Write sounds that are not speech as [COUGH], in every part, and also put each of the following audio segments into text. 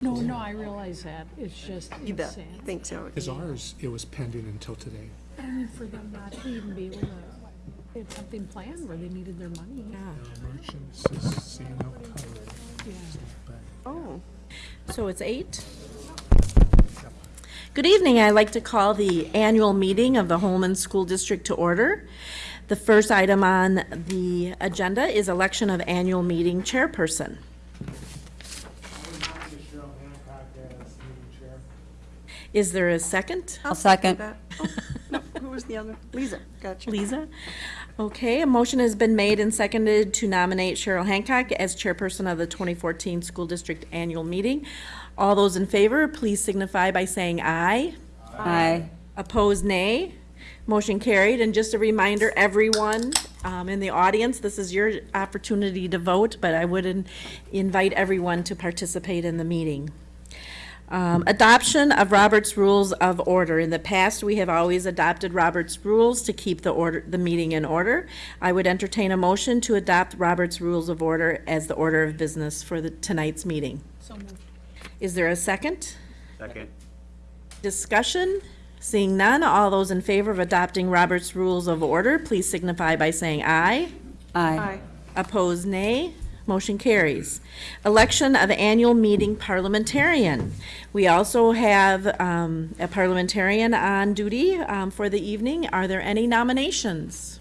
No, no, I realize that. It's just You bet. insane. I think so. Because ours, it was pending until today. I mean, for them not to even be able to, they had something planned where they needed their money. The merchants is seeing no cover. Yeah. Oh, So it's eight? Good evening. I'd like to call the annual meeting of the Holmen School District to order. The first item on the agenda is election of annual meeting chairperson. Is there a second? I'll second. that, [LAUGHS] oh, no, who was the other? Lisa, gotcha. Lisa? Okay, a motion has been made and seconded to nominate Cheryl Hancock as chairperson of the 2014 School District Annual Meeting. All those in favor, please signify by saying aye. Aye. Opposed, nay. Motion carried. And just a reminder, everyone um, in the audience, this is your opportunity to vote, but I would in- invite everyone to participate in the meeting. Um, Adoption of Robert's Rules of Order. In the past, we have always adopted Robert's Rules to keep the order, the meeting in order. I would entertain a motion to adopt Robert's Rules of Order as the order of business for the, tonight's meeting. So moved. Is there a second? Second. Discussion? Seeing none, all those in favor of adopting Robert's Rules of Order, please signify by saying aye. Aye. Aye. Opposed, nay. Motion carries. Election of annual meeting parliamentarian. We also have um, a parliamentarian on duty um, for the evening. Are there any nominations?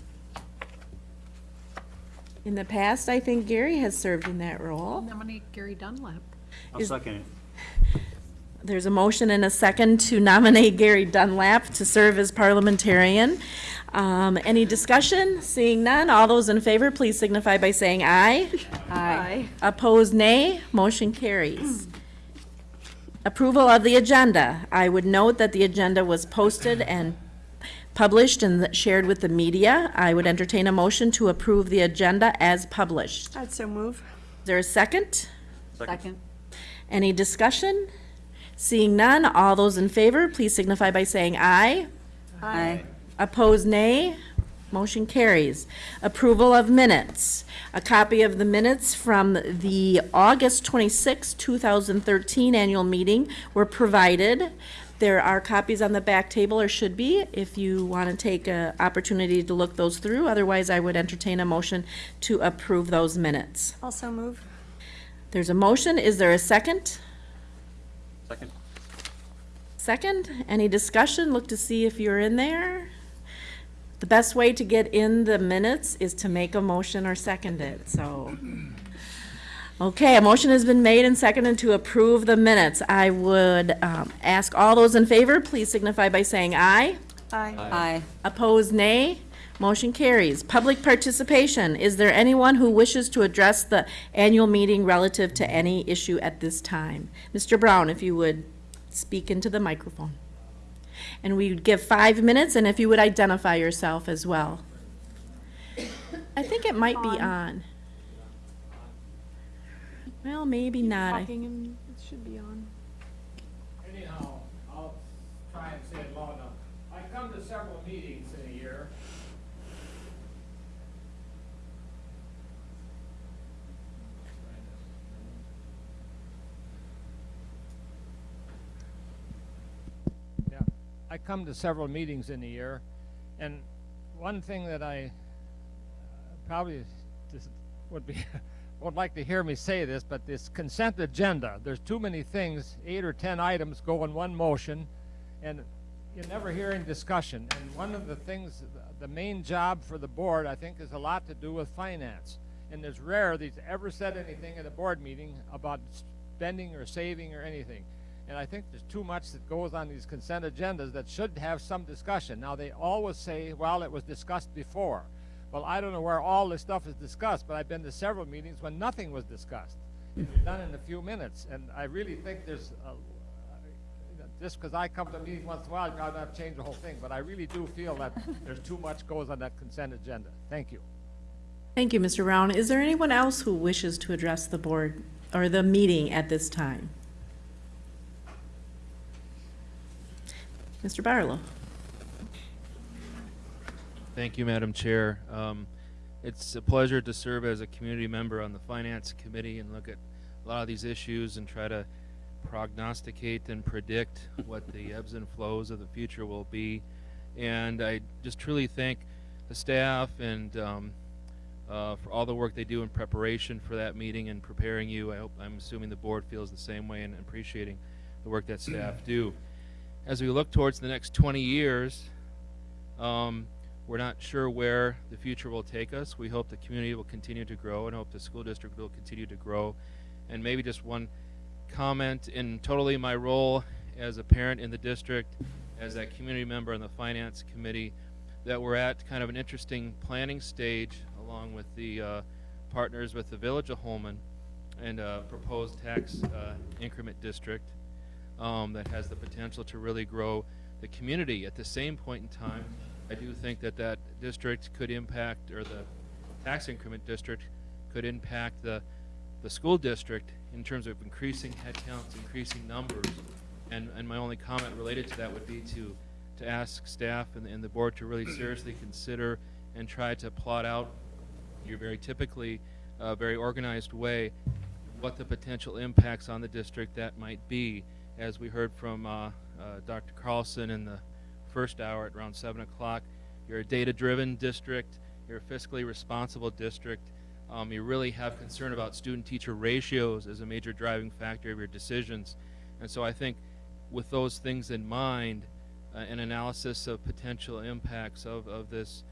In the past, I think Gary has served in that role. Nominate Gary Dunlap. I'll Is- second it. There's a motion and a second to nominate Gary Dunlap to serve as parliamentarian. Um, Any discussion? Seeing none, all those in favor, please signify by saying aye. Aye. Opposed, nay. Motion carries. Approval of the agenda. I would note that the agenda was posted and published and shared with the media. I would entertain a motion to approve the agenda as published. I'd so move. Is there a second? Second. Any discussion? Seeing none, all those in favor, please signify by saying aye. Aye. Opposed, nay. Motion carries. Approval of minutes. A copy of the minutes from the August 26, 2013 annual meeting were provided. There are copies on the back table, or should be, if you want to take an opportunity to look those through. Otherwise, I would entertain a motion to approve those minutes. Also move. There's a motion. Is there a second? Second. Second, any discussion? Look to see if you're in there. The best way to get in the minutes is to make a motion or second it, so. Okay, a motion has been made and seconded to approve the minutes. I would um, ask all those in favor, please signify by saying aye. Aye. Aye. Opposed, nay. Motion carries. Public participation. Is there anyone who wishes to address the annual meeting relative to any issue at this time? Mr. Brown, if you would speak into the microphone. And we would give five minutes, and if you would identify yourself as well. I think it might be on. Well, maybe not. I- Talking and it should be on. Anyhow, I'll try and say it loud enough. I come to several meetings in a year. Yeah, I come to several meetings in a year, and one thing that I uh, probably would be, [LAUGHS] would like to hear me say this, but this consent agenda, there's too many things, eight or 10 items go in one motion, and you never hear any discussion. And one of the things, the main job for the board, I think, is a lot to do with finance. And it's rare that he's ever said anything at a board meeting about spending or saving or anything. And I think there's too much that goes on these consent agendas that should have some discussion. Now, they always say, well, it was discussed before. Well, I don't know where all this stuff is discussed, but I've been to several meetings when nothing was discussed. It's done in a few minutes, and I really think there's, a- just because I come to meetings once in a while, I'm not have to change the whole thing, but I really do feel that there's too much goes on that consent agenda. Thank you. Thank you, Mr. Brown. Is there anyone else who wishes to address the board or the meeting at this time? Mr. Barlow? Thank you, Madam Chair. Um, It's a pleasure to serve as a community member on the Finance Committee and look at a lot of these issues and try to prognosticate and predict what the ebbs and flows of the future will be. And I just truly thank the staff and um, uh, for all the work they do in preparation for that meeting and preparing you. I hope, I'm assuming the board feels the same way and appreciating the work that staff do. As we look towards the next 20 years, um, we're not sure where the future will take us. We hope the community will continue to grow and hope the school district will continue to grow. And maybe just one comment in totally my role as a parent in the district, as a community member on the finance committee, that we're at kind of an interesting planning stage along with the uh, partners with the Village of Holmen and a proposed tax uh, increment district um, that has the potential to really grow the community. At the same point in time, I do think that that district could impact, or the tax increment district could impact the, the school district in terms of increasing headcounts, increasing numbers. And, and my only comment related to that would be to, to ask staff and, and the board to really seriously consider and try to plot out your very typically, uh, very organized way, what the potential impacts on the district that might be. As we heard from uh, uh, Dr. Carlson in the first hour at around 7 o'clock, you're a data-driven district, you're a fiscally responsible district, um, you really have concern about student-teacher ratios as a major driving factor of your decisions. And so I think with those things in mind, uh, an analysis of potential impacts of, of this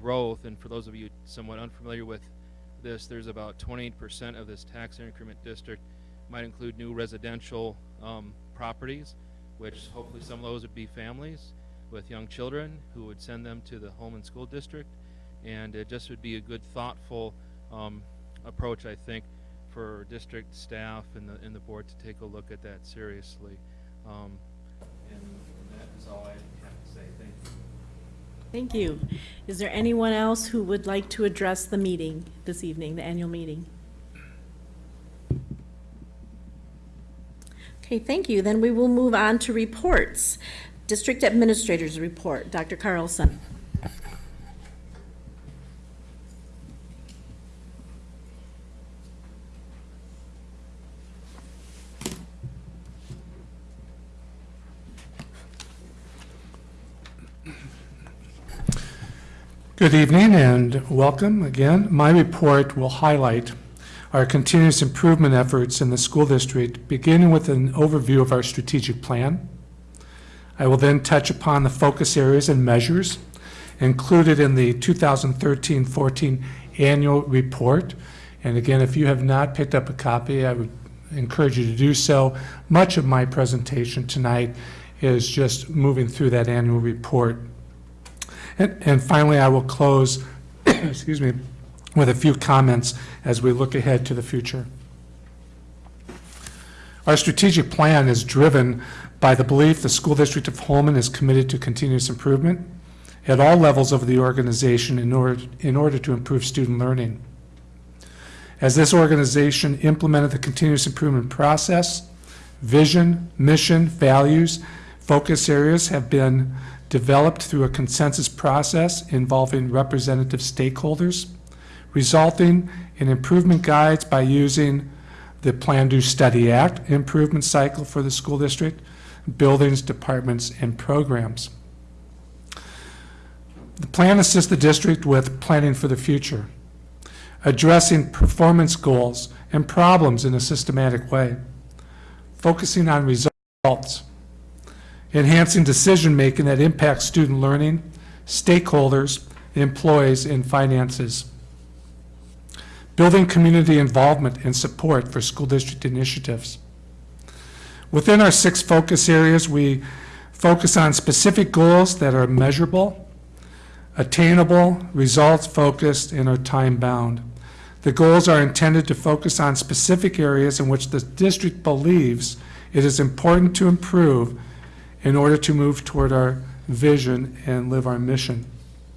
growth, and for those of you somewhat unfamiliar with this, there's about 28% of this tax increment district might include new residential um, properties, which hopefully some of those would be families with young children who would send them to the Holmen School District. And it just would be a good, thoughtful um, approach, I think, for district staff and the, and the board to take a look at that seriously. Um, and that is all I have to say. Thank you. Thank you. Is there anyone else who would like to address the meeting this evening, the annual meeting? Okay, thank you. Then we will move on to reports. District Administrator's Report, Dr. Carlson. Good evening and welcome again. My report will highlight our continuous improvement efforts in the school district, beginning with an overview of our strategic plan. I will then touch upon the focus areas and measures included in the 2013-14 annual report. And again, if you have not picked up a copy, I would encourage you to do so. Much of my presentation tonight is just moving through that annual report. And, and finally, I will close, [COUGHS] excuse me, with a few comments as we look ahead to the future. Our strategic plan is driven by the belief the School District of Holmen is committed to continuous improvement at all levels of the organization in order, in order to improve student learning. As this organization implemented the continuous improvement process, vision, mission, values, focus areas have been developed through a consensus process involving representative stakeholders, resulting in improvement guides by using the Plan Do Study Act improvement cycle for the school district, buildings, departments, and programs. The plan assists the district with planning for the future, addressing performance goals and problems in a systematic way, focusing on results, enhancing decision-making that impacts student learning, stakeholders, employees, and finances, building community involvement and support for school district initiatives. Within our six focus areas, we focus on specific goals that are measurable, attainable, results-focused, and are time-bound. The goals are intended to focus on specific areas in which the district believes it is important to improve in order to move toward our vision and live our mission.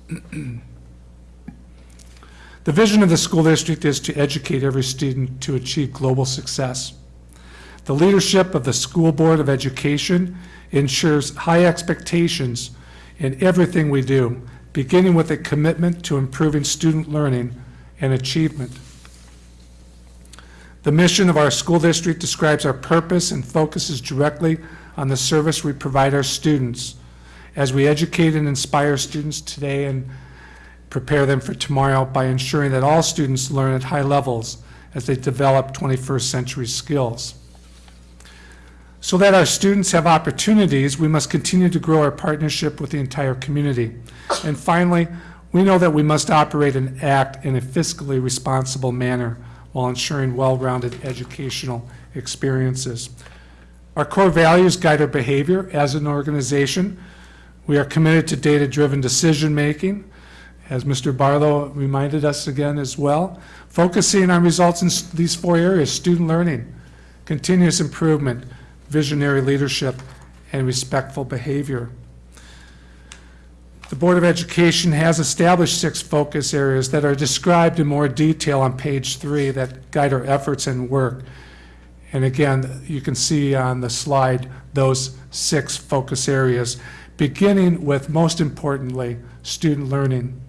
[CLEARS THROAT] the vision of the school district is to educate every student to achieve global success. The leadership of the School Board of Education ensures high expectations in everything we do, beginning with a commitment to improving student learning and achievement. The mission of our school district describes our purpose and focuses directly on the service we provide our students as we educate and inspire students today and prepare them for tomorrow by ensuring that all students learn at high levels as they develop 21st century skills. So that our students have opportunities, we must continue to grow our partnership with the entire community. And finally, we know that we must operate and act in a fiscally responsible manner while ensuring well-rounded educational experiences. Our core values guide our behavior as an organization. We are committed to data-driven decision-making, as Mr. Barlow reminded us again as well, focusing on results in these four areas, student learning, continuous improvement, visionary leadership, and respectful behavior. The Board of Education has established six focus areas that are described in more detail on page three that guide our efforts and work. And again, you can see on the slide those six focus areas, beginning with, most importantly, student learning.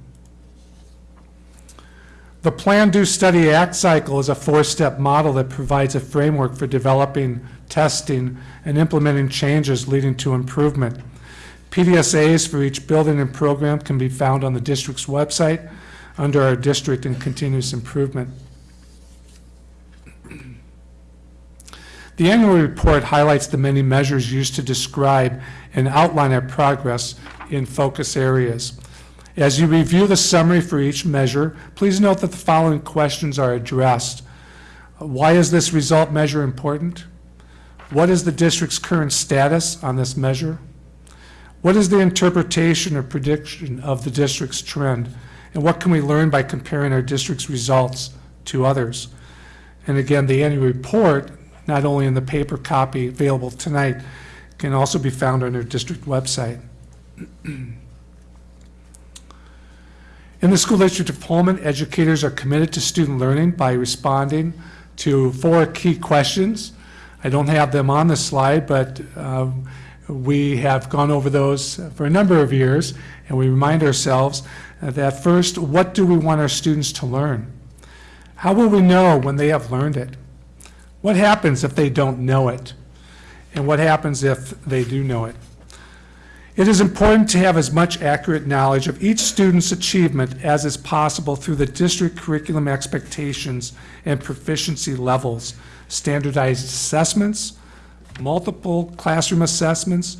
The Plan, Do, Study, Act cycle is a four-step model that provides a framework for developing, testing, and implementing changes leading to improvement. PDSAs for each building and program can be found on the district's website under our district and continuous improvement. The annual report highlights the many measures used to describe and outline our progress in focus areas. As you review the summary for each measure, please note that the following questions are addressed. Why is this result measure important? What is the district's current status on this measure? What is the interpretation or prediction of the district's trend? And what can we learn by comparing our district's results to others? And again, the annual report, not only in the paper copy available tonight, can also be found on our district website. [CLEARS THROAT] In the school district of Holmen, educators are committed to student learning by responding to four key questions. I don't have them on the slide, but uh, we have gone over those for a number of years, and we remind ourselves that first, what do we want our students to learn? How will we know when they have learned it? What happens if they don't know it? And what happens if they do know it? It is important to have as much accurate knowledge of each student's achievement as is possible through the district curriculum expectations and proficiency levels, standardized assessments, multiple classroom assessments,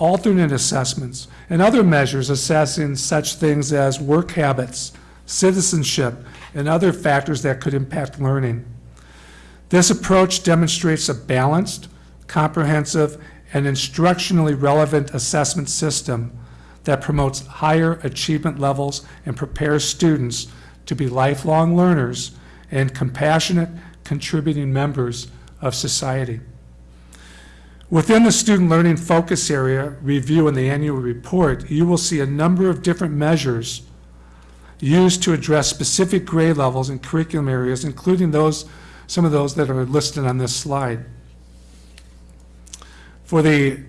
alternate assessments, and other measures assessing such things as work habits, citizenship, and other factors that could impact learning. This approach demonstrates a balanced, comprehensive, and instructionally relevant assessment system that promotes higher achievement levels and prepares students to be lifelong learners and compassionate, contributing members of society. Within the student learning focus area review in the annual report, you will see a number of different measures used to address specific grade levels and curriculum areas, including those, some of those that are listed on this slide. For the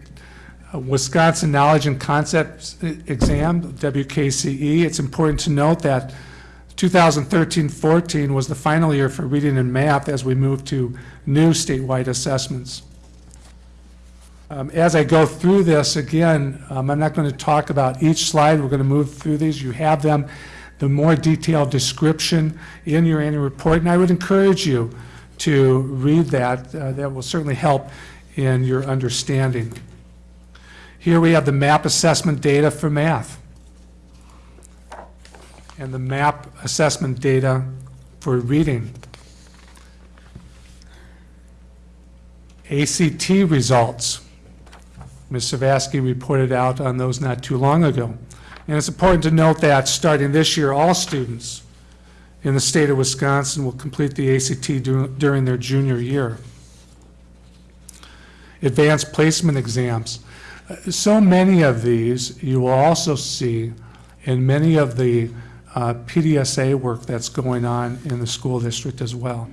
uh, Wisconsin Knowledge and Concepts Exam, WKCE, it's important to note that 2013-14 was the final year for reading and math as we move to new statewide assessments. Um, As I go through this, again, um, I'm not going to talk about each slide. We're going to move through these. You have them, the more detailed description in your annual report, and I would encourage you to read that. Uh, That will certainly help in your understanding. Here we have the MAP assessment data for math and the MAP assessment data for reading. ACT results. Ms. Savasky reported out on those not too long ago. And it's important to note that starting this year, all students in the state of Wisconsin will complete the ACT during their junior year. Advanced placement exams. So many of these you will also see in many of the uh, PDSA work that's going on in the school district as well.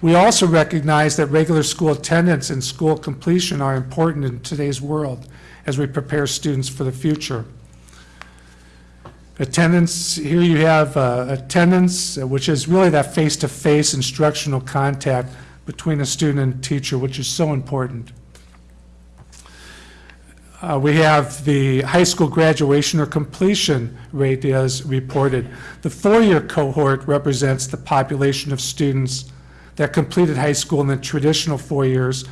We also recognize that regular school attendance and school completion are important in today's world as we prepare students for the future. Attendance, here you have uh, attendance, which is really that face-to-face instructional contact between a student and teacher, which is so important. Uh, We have the high school graduation or completion rate as reported. The four-year cohort represents the population of students that completed high school in the traditional four years.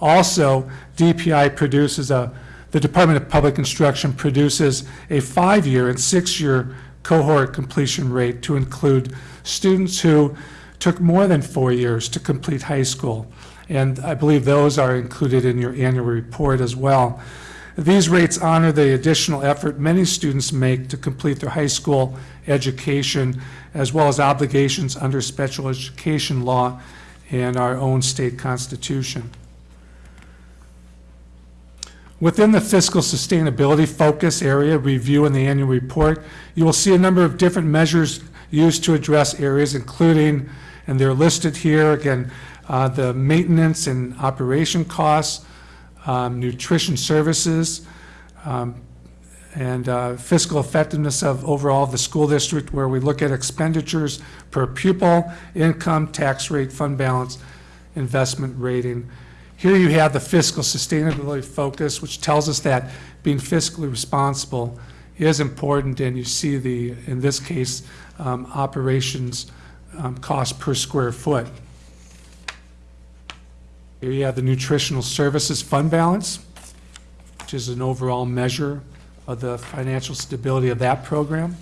Also, DPI produces a, the Department of Public Instruction produces a five-year and six-year cohort completion rate to include students who took more than four years to complete high school. And I believe those are included in your annual report as well. These rates honor the additional effort many students make to complete their high school education, as well as obligations under special education law and our own state constitution. Within the fiscal sustainability focus area review in the annual report, you will see a number of different measures used to address areas, including, and they're listed here, again, uh, the maintenance and operation costs, um, nutrition services, um, and uh, fiscal effectiveness of overall the school district, where we look at expenditures per pupil, income, tax rate, fund balance, investment rating. Here you have the fiscal sustainability focus, which tells us that being fiscally responsible is important, and you see the, in this case, um, operations um, cost per square foot. Here you have the nutritional services fund balance, which is an overall measure of the financial stability of that program.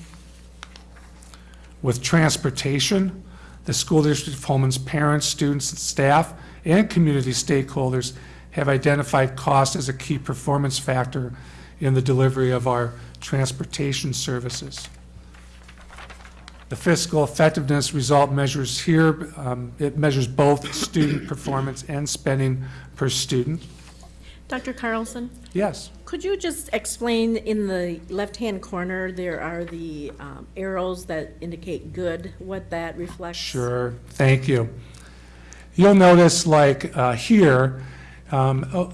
With transportation, the school district of Holmen's parents, students, and staff, and community stakeholders have identified cost as a key performance factor in the delivery of our transportation services. The fiscal effectiveness result measures here, um, it measures both student [COUGHS] performance and spending per student. Dr. Carlson, Yes. could you just explain in the left-hand corner, there are the um, arrows that indicate good, what that reflects? Sure, thank you. You'll notice like uh, here, um, oh,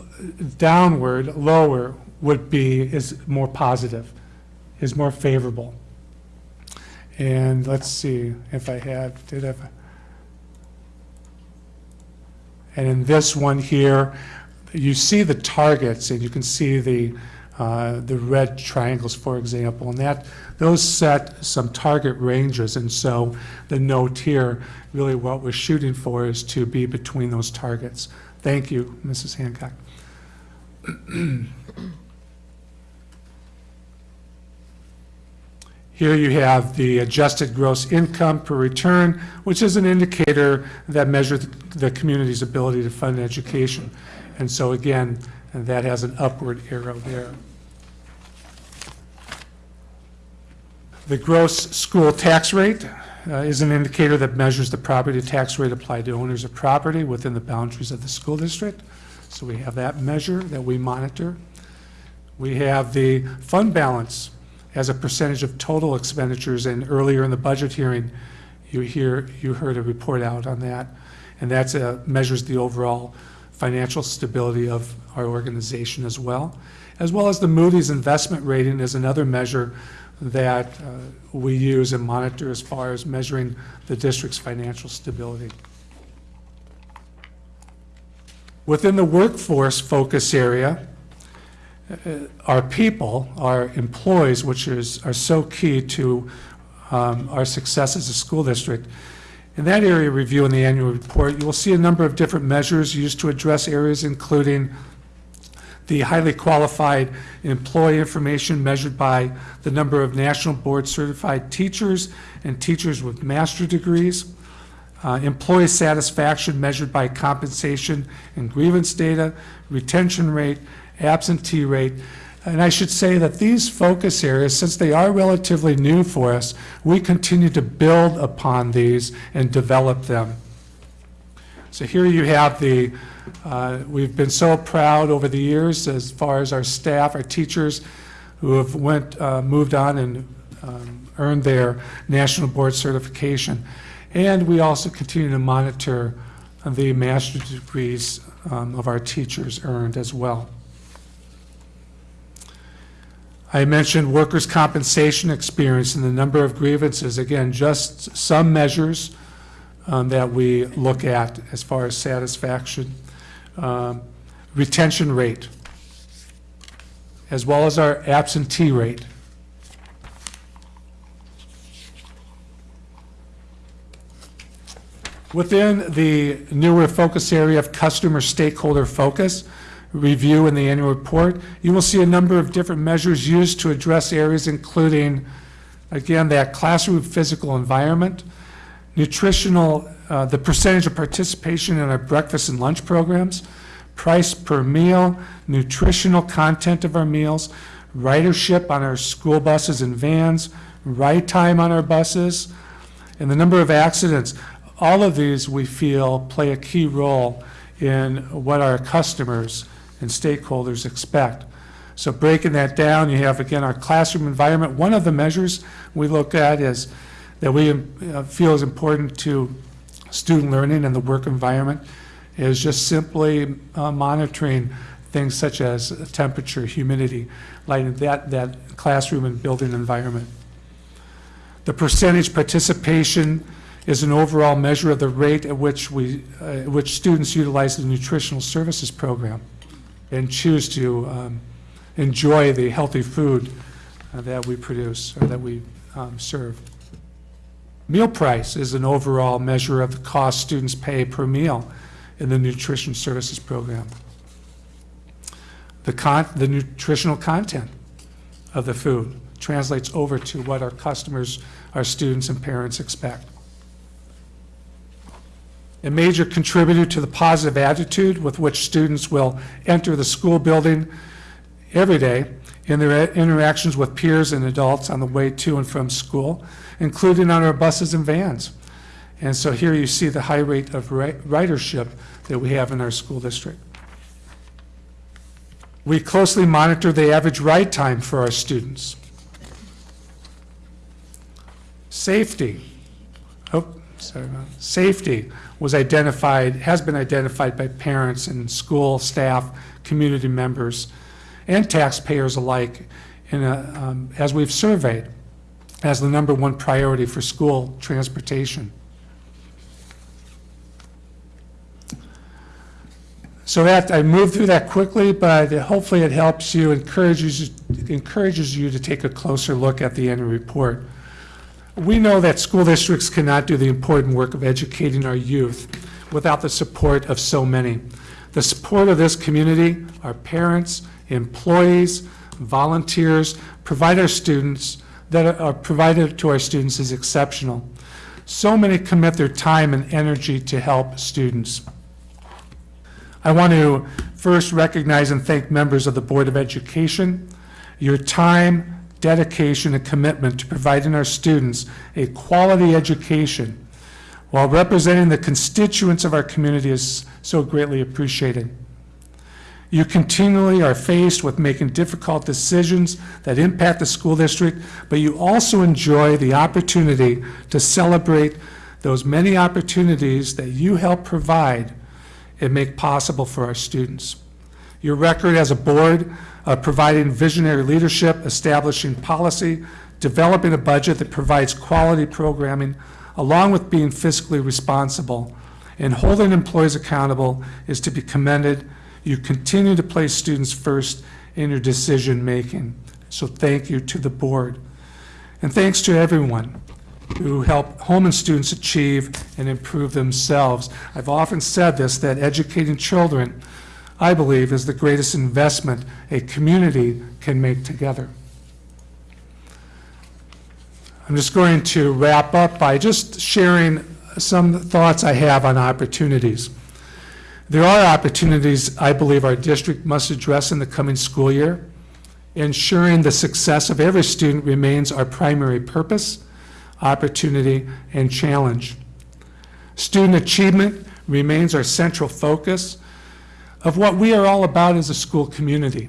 downward, lower would be, is more positive, is more favorable. And let's see if I have, did I? And in this one here, you see the targets and you can see the, uh, the red triangles, for example, and that, those set some target ranges. And so the note here, really what we're shooting for is to be between those targets. Thank you, Mrs. Hancock. [CLEARS THROAT] Here you have the adjusted gross income per return, which is an indicator that measures the community's ability to fund education. And so again, that has an upward arrow there. The gross school tax rate uh, is an indicator that measures the property tax rate applied to owners of property within the boundaries of the school district. So we have that measure that we monitor. We have the fund balance as a percentage of total expenditures, and earlier in the budget hearing, you hear, you heard a report out on that. And that measures the overall financial stability of our organization as well, as well as the Moody's investment rating is another measure that uh, we use and monitor as far as measuring the district's financial stability. Within the workforce focus area, uh, our people, our employees, which is, are so key to um, our success as a school district. In that area review in the annual report, you will see a number of different measures used to address areas including the highly qualified employee information measured by the number of national board certified teachers and teachers with master degrees, uh, employee satisfaction measured by compensation and grievance data, retention rate, absentee rate. And I should say that these focus areas, since they are relatively new for us, we continue to build upon these and develop them. So here you have the, uh, we've been so proud over the years as far as our staff, our teachers who have went, uh, moved on and um, earned their national board certification. And we also continue to monitor the master's degrees um, of our teachers earned as well. I mentioned workers' compensation experience and the number of grievances. Again, just some measures um, that we look at as far as satisfaction. Um, Retention rate, as well as our absentee rate. Within the newer focus area of customer stakeholder focus, review in the annual report, you will see a number of different measures used to address areas including, again, that classroom physical environment, nutritional, uh, the percentage of participation in our breakfast and lunch programs, price per meal, nutritional content of our meals, ridership on our school buses and vans, ride time on our buses, and the number of accidents. All of these, we feel, play a key role in what our customers and stakeholders expect. So breaking that down, you have, again, our classroom environment. One of the measures we look at is, that we uh, feel is important to student learning and the work environment, is just simply uh, monitoring things such as temperature, humidity, like that, that classroom and building environment. The percentage participation is an overall measure of the rate at which we, uh, which students utilize the nutritional services program and choose to um, enjoy the healthy food uh, that we produce or that we um, serve. Meal price is an overall measure of the cost students pay per meal in the nutrition services program. The con, the nutritional content of the food translates over to what our customers, our students and parents expect. A major contributor to the positive attitude with which students will enter the school building every day in their interactions with peers and adults on the way to and from school, including on our buses and vans. And so here you see the high rate of ridership that we have in our school district. We closely monitor the average ride time for our students. Safety. Oh, sorry. about- that. Safety was identified, has been identified by parents and school staff, community members, and taxpayers alike in a, um, as we've surveyed, as the number one priority for school transportation. So that, I moved through that quickly, but hopefully it helps you, encourages, encourages you to take a closer look at the annual report. We know that school districts cannot do the important work of educating our youth without the support of so many. The support of this community, our parents, employees, volunteers, provide our students, that are provided to our students is exceptional. So many commit their time and energy to help students. I want to first recognize and thank members of the Board of Education. Your time, dedication, and commitment to providing our students a quality education while representing the constituents of our community is so greatly appreciated. You continually are faced with making difficult decisions that impact the school district, but you also enjoy the opportunity to celebrate those many opportunities that you help provide and make possible for our students. Your record as a board of providing visionary leadership, establishing policy, developing a budget that provides quality programming, along with being fiscally responsible, and holding employees accountable is to be commended. You continue to place students first in your decision-making. So thank you to the board. And thanks to everyone who help Holmen students achieve and improve themselves. I've often said this, that educating children, I believe, is the greatest investment a community can make together. I'm just going to wrap up by just sharing some thoughts I have on opportunities. There are opportunities I believe our district must address in the coming school year. Ensuring the success of every student remains our primary purpose, opportunity, and challenge. Student achievement remains our central focus of what we are all about as a school community.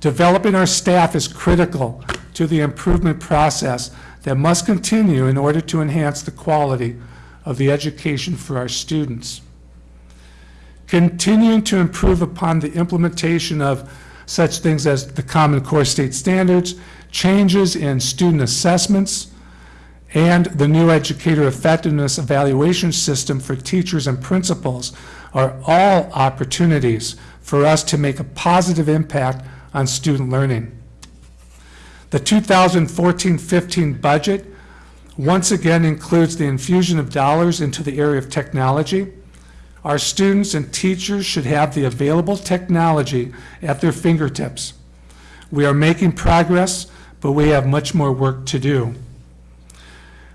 Developing our staff is critical to the improvement process that must continue in order to enhance the quality of the education for our students. Continuing to improve upon the implementation of such things as the Common Core State Standards, changes in student assessments, and the new educator effectiveness evaluation system for teachers and principals are all opportunities for us to make a positive impact on student learning. The 2014-15 budget once again includes the infusion of dollars into the area of technology. Our students and teachers should have the available technology at their fingertips. We are making progress, but we have much more work to do.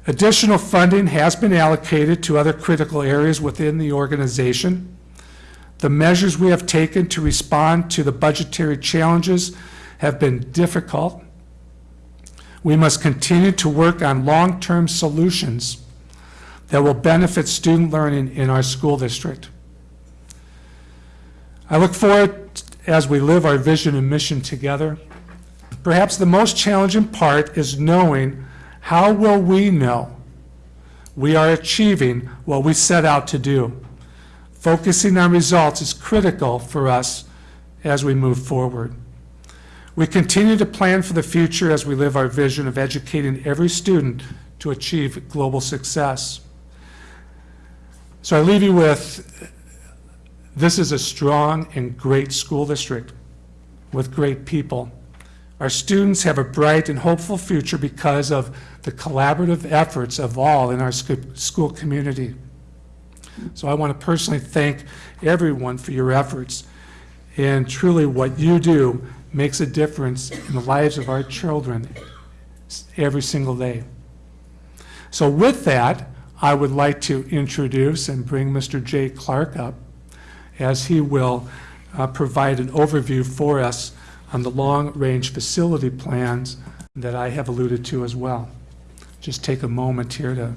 Additional funding has been allocated to other critical areas within the organization. The measures we have taken to respond to the budgetary challenges have been difficult. We must continue to work on long-term solutions that will benefit student learning in our school district. I look forward, as we live our vision and mission together, perhaps the most challenging part is knowing how will we know we are achieving what we set out to do. Focusing on results is critical for us as we move forward. We continue to plan for the future as we live our vision of educating every student to achieve global success. So I leave you with, this is a strong and great school district with great people. Our students have a bright and hopeful future because of the collaborative efforts of all in our school community. So I want to personally thank everyone for your efforts. And truly, what you do makes a difference in the lives of our children every single day. So with that, I would like to introduce and bring Mr. Jay Clark up as he will uh, provide an overview for us on the long-range facility plans that I have alluded to as well. Just take a moment here to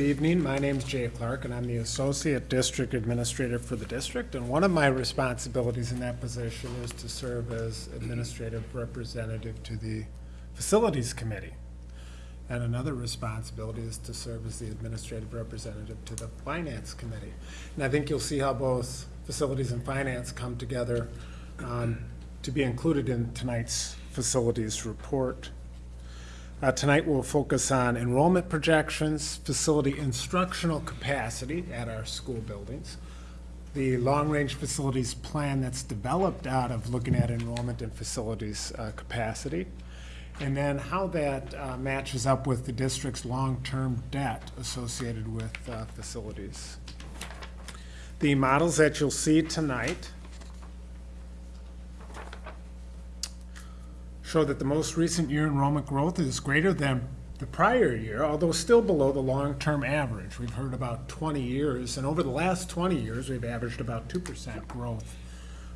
Good evening. My name is Jay Clark, and I'm the Associate District Administrator for the district. And one of my responsibilities in that position is to serve as Administrative Representative to the Facilities Committee. And another responsibility is to serve as the Administrative Representative to the Finance Committee. And I think you'll see how both Facilities and Finance come together um, to be included in tonight's Facilities Report. Uh, Tonight, we'll focus on enrollment projections, facility instructional capacity at our school buildings, the long-range facilities plan that's developed out of looking at enrollment and facilities uh, capacity, and then how that uh, matches up with the district's long-term debt associated with uh, facilities. The models that you'll see tonight show that the most recent year enrollment growth is greater than the prior year, although still below the long-term average. We've heard about 20 years, and over the last 20 years, we've averaged about 2% growth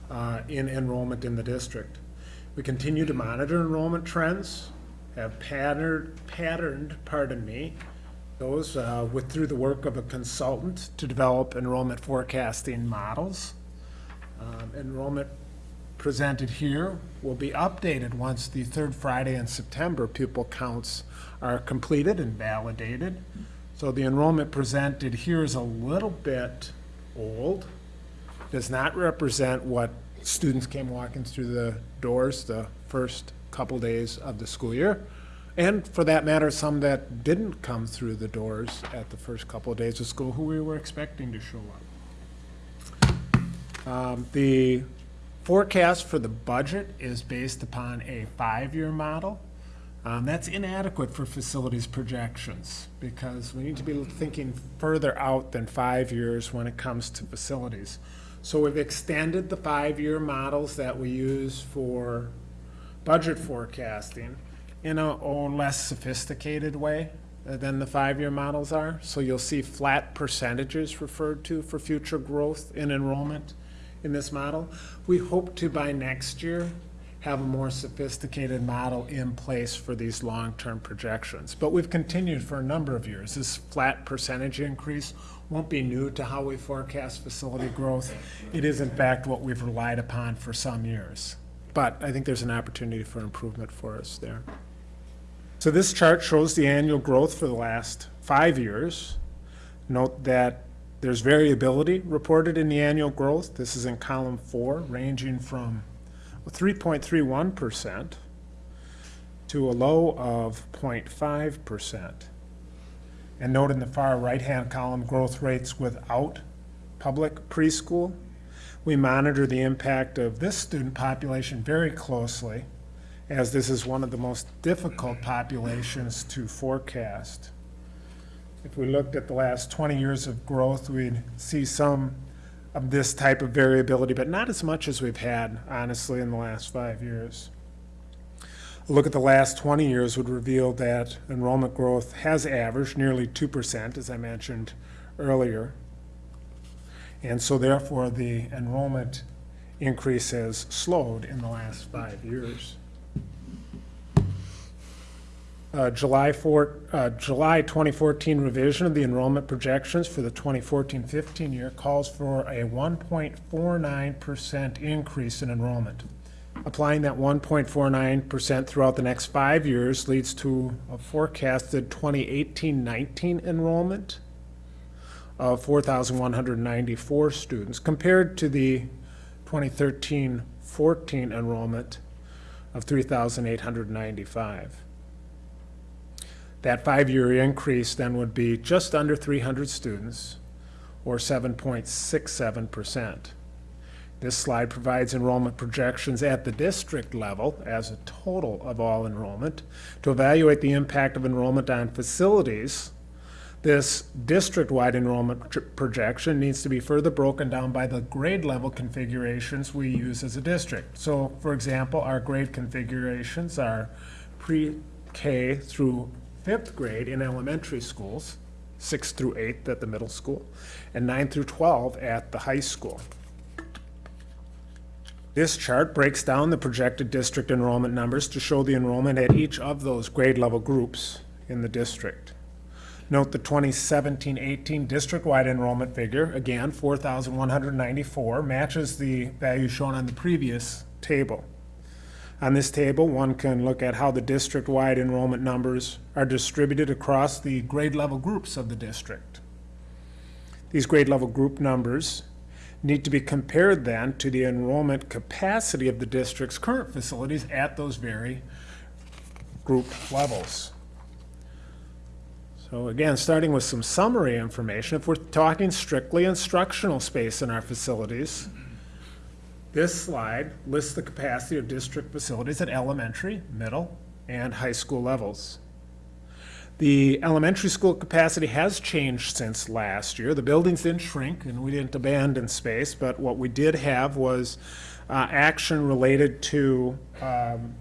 uh, in enrollment in the district. We continue to monitor enrollment trends, have patterned, patterned, pardon me, those uh, with, through the work of a consultant to develop enrollment forecasting models. Um, Enrollment presented here will be updated once the third Friday in September pupil counts are completed and validated. So the enrollment presented here is a little bit old, does not represent what students came walking through the doors the first couple days of the school year. And for that matter, some that didn't come through the doors at the first couple of days of school who we were expecting to show up. Um, The forecast for the budget is based upon a five-year model. Um, that's inadequate for facilities projections because we need to be thinking further out than five years when it comes to facilities. So we've extended the five-year models that we use for budget forecasting in a oh, less sophisticated way uh, than the five-year models are. So you'll see flat percentages referred to for future growth in enrollment in this model. We hope to, by next year, have a more sophisticated model in place for these long-term projections. But we've continued for a number of years. This flat percentage increase won't be new to how we forecast facility growth. It is in fact what we've relied upon for some years. But I think there's an opportunity for improvement for us there. So this chart shows the annual growth for the last five years. Note that there's variability reported in the annual growth. This is in column four, ranging from 3.31% to a low of 0.5%. And note in the far right-hand column, growth rates without public preschool. We monitor the impact of this student population very closely, as this is one of the most difficult populations to forecast. If we looked at the last 20 years of growth, we'd see some of this type of variability, but not as much as we've had, honestly, in the last five years. A look at the last 20 years would reveal that enrollment growth has averaged nearly 2%, as I mentioned earlier. And so therefore, the enrollment increase has slowed in the last five years. Uh, July 4, uh, July 2014 revision of the enrollment projections for the 2014-15 year calls for a 1.49% increase in enrollment. Applying that 1.49% throughout the next five years leads to a forecasted 2018-19 enrollment of 4,194 students compared to the 2013-14 enrollment of 3,895. That five-year increase then would be just under 300 students, or 7.67%. This slide provides enrollment projections at the district level as a total of all enrollment. To evaluate the impact of enrollment on facilities, this district-wide enrollment projection needs to be further broken down by the grade level configurations we use as a district. So, for example, our grade configurations are pre-K through fifth grade in elementary schools, sixth through eighth at the middle school, and nine through 12 at the high school. This chart breaks down the projected district enrollment numbers to show the enrollment at each of those grade level groups in the district. Note the 2017-18 district-wide enrollment figure, again, 4,194, matches the value shown on the previous table. On this table, one can look at how the district-wide enrollment numbers are distributed across the grade level groups of the district. These grade level group numbers need to be compared then to the enrollment capacity of the district's current facilities at those very group levels. So again, starting with some summary information, if we're talking strictly instructional space in our facilities, this slide lists the capacity of district facilities at elementary, middle, and high school levels. The elementary school capacity has changed since last year. The buildings didn't shrink and we didn't abandon space, but what we did have was uh, action related to um,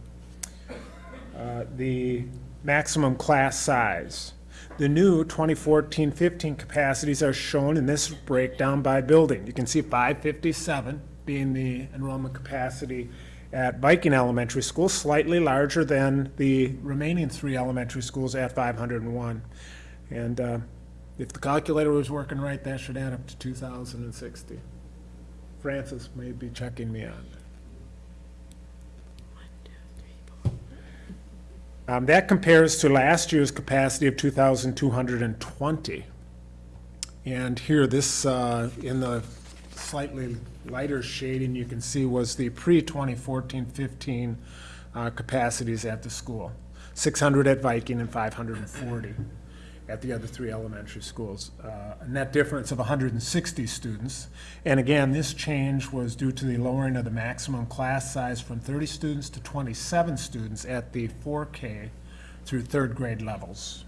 uh, the maximum class size. The new 2014-15 capacities are shown in this breakdown by building. You can see 557 being the enrollment capacity at Viking Elementary School, slightly larger than the remaining three elementary schools at 501. And uh, if the calculator was working right, that should add up to 2,060. Francis may be checking me on. Um, that compares to last year's capacity of 2,220. And here, this, uh, in the slightly lighter shading, you can see was the pre-2014-15 uh, capacities at the school. 600 at Viking and 540 at the other three elementary schools. Uh, A net difference of 160 students. And again, this change was due to the lowering of the maximum class size from 30 students to 27 students at the 4K through third grade levels.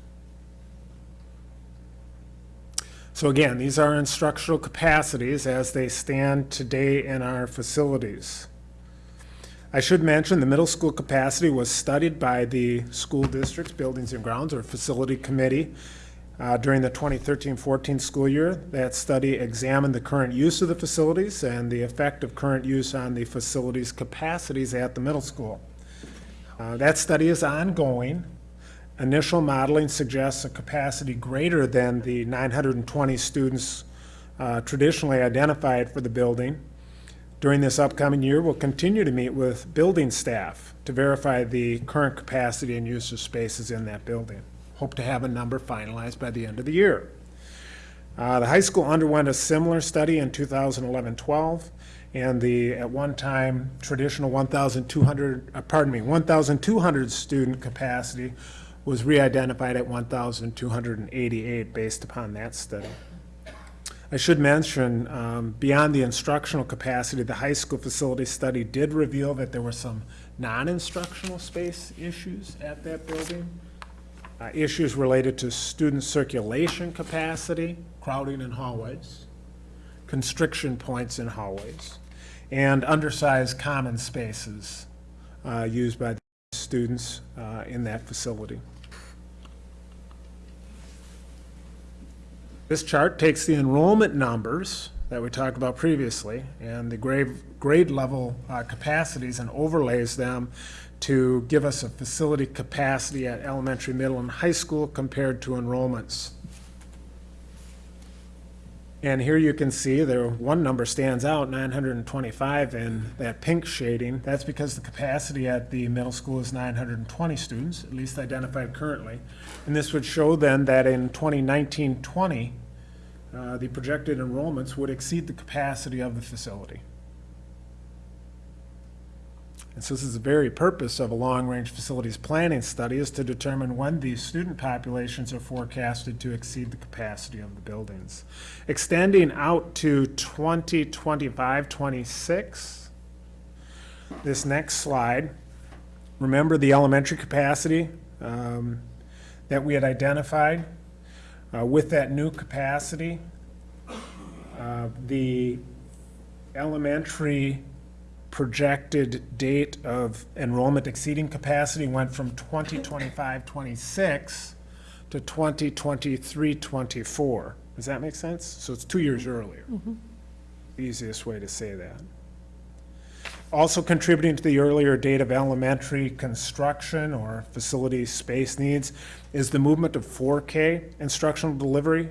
So again, these are instructional capacities as they stand today in our facilities. I should mention the middle school capacity was studied by the school district's buildings and grounds or facility committee uh, during the 2013-14 school year. That study examined the current use of the facilities and the effect of current use on the facilities' capacities at the middle school. Uh, That study is ongoing. Initial modeling suggests a capacity greater than the 920 students uh, traditionally identified for the building. During this upcoming year, we'll continue to meet with building staff to verify the current capacity and use of spaces in that building. Hope to have a number finalized by the end of the year. Uh, The high school underwent a similar study in 2011-12, and the, at one time, traditional 1,200, uh, pardon me, 1,200 student capacity was re-identified at 1,288 based upon that study. I should mention, um, beyond the instructional capacity, the high school facility study did reveal that there were some non-instructional space issues at that building. Uh, Issues related to student circulation capacity, crowding in hallways, constriction points in hallways, and undersized common spaces uh, used by the students uh, in that facility. This chart takes the enrollment numbers that we talked about previously and the grade, grade level uh, capacities and overlays them to give us a facility capacity at elementary, middle, and high school compared to enrollments. And here you can see there, one number stands out, 925 in that pink shading. That's because the capacity at the middle school is 920 students, at least identified currently. And this would show then that in 2019-20, uh, the projected enrollments would exceed the capacity of the facility. And so this is the very purpose of a long-range facilities planning study is to determine when these student populations are forecasted to exceed the capacity of the buildings. Extending out to 2025, 26, this next slide, remember the elementary capacity um, that we had identified? Uh, With that new capacity, uh, the elementary projected date of enrollment exceeding capacity went from 2025, 26 to 2023, 24. Does that make sense? So it's two years earlier. Mm-hmm. Easiest way to say that. Also contributing to the earlier date of elementary construction or facility space needs is the movement of 4K instructional delivery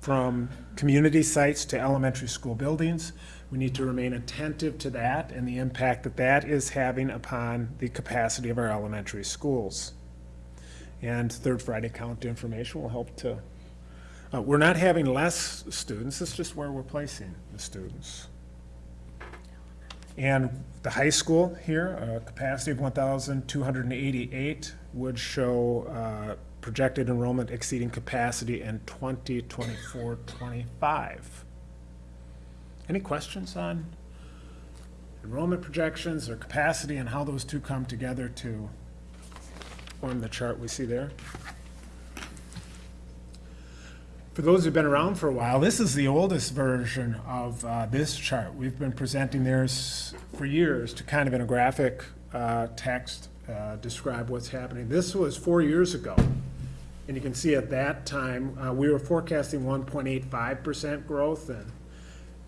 from community sites to elementary school buildings. We need to remain attentive to that and the impact that that is having upon the capacity of our elementary schools. And third Friday count information will help to, uh, we're not having less students, it's just where we're placing the students. And the high school here, a capacity of 1,288 would show uh, projected enrollment exceeding capacity in 2024, 25. Any questions on enrollment projections or capacity and how those two come together to form the chart we see there? For those who've been around for a while, this is the oldest version of uh, this chart. We've been presenting theirs for years to kind of in a graphic uh, text uh, describe what's happening. This was four years ago. And you can see at that time, uh, we were forecasting 1.85% growth and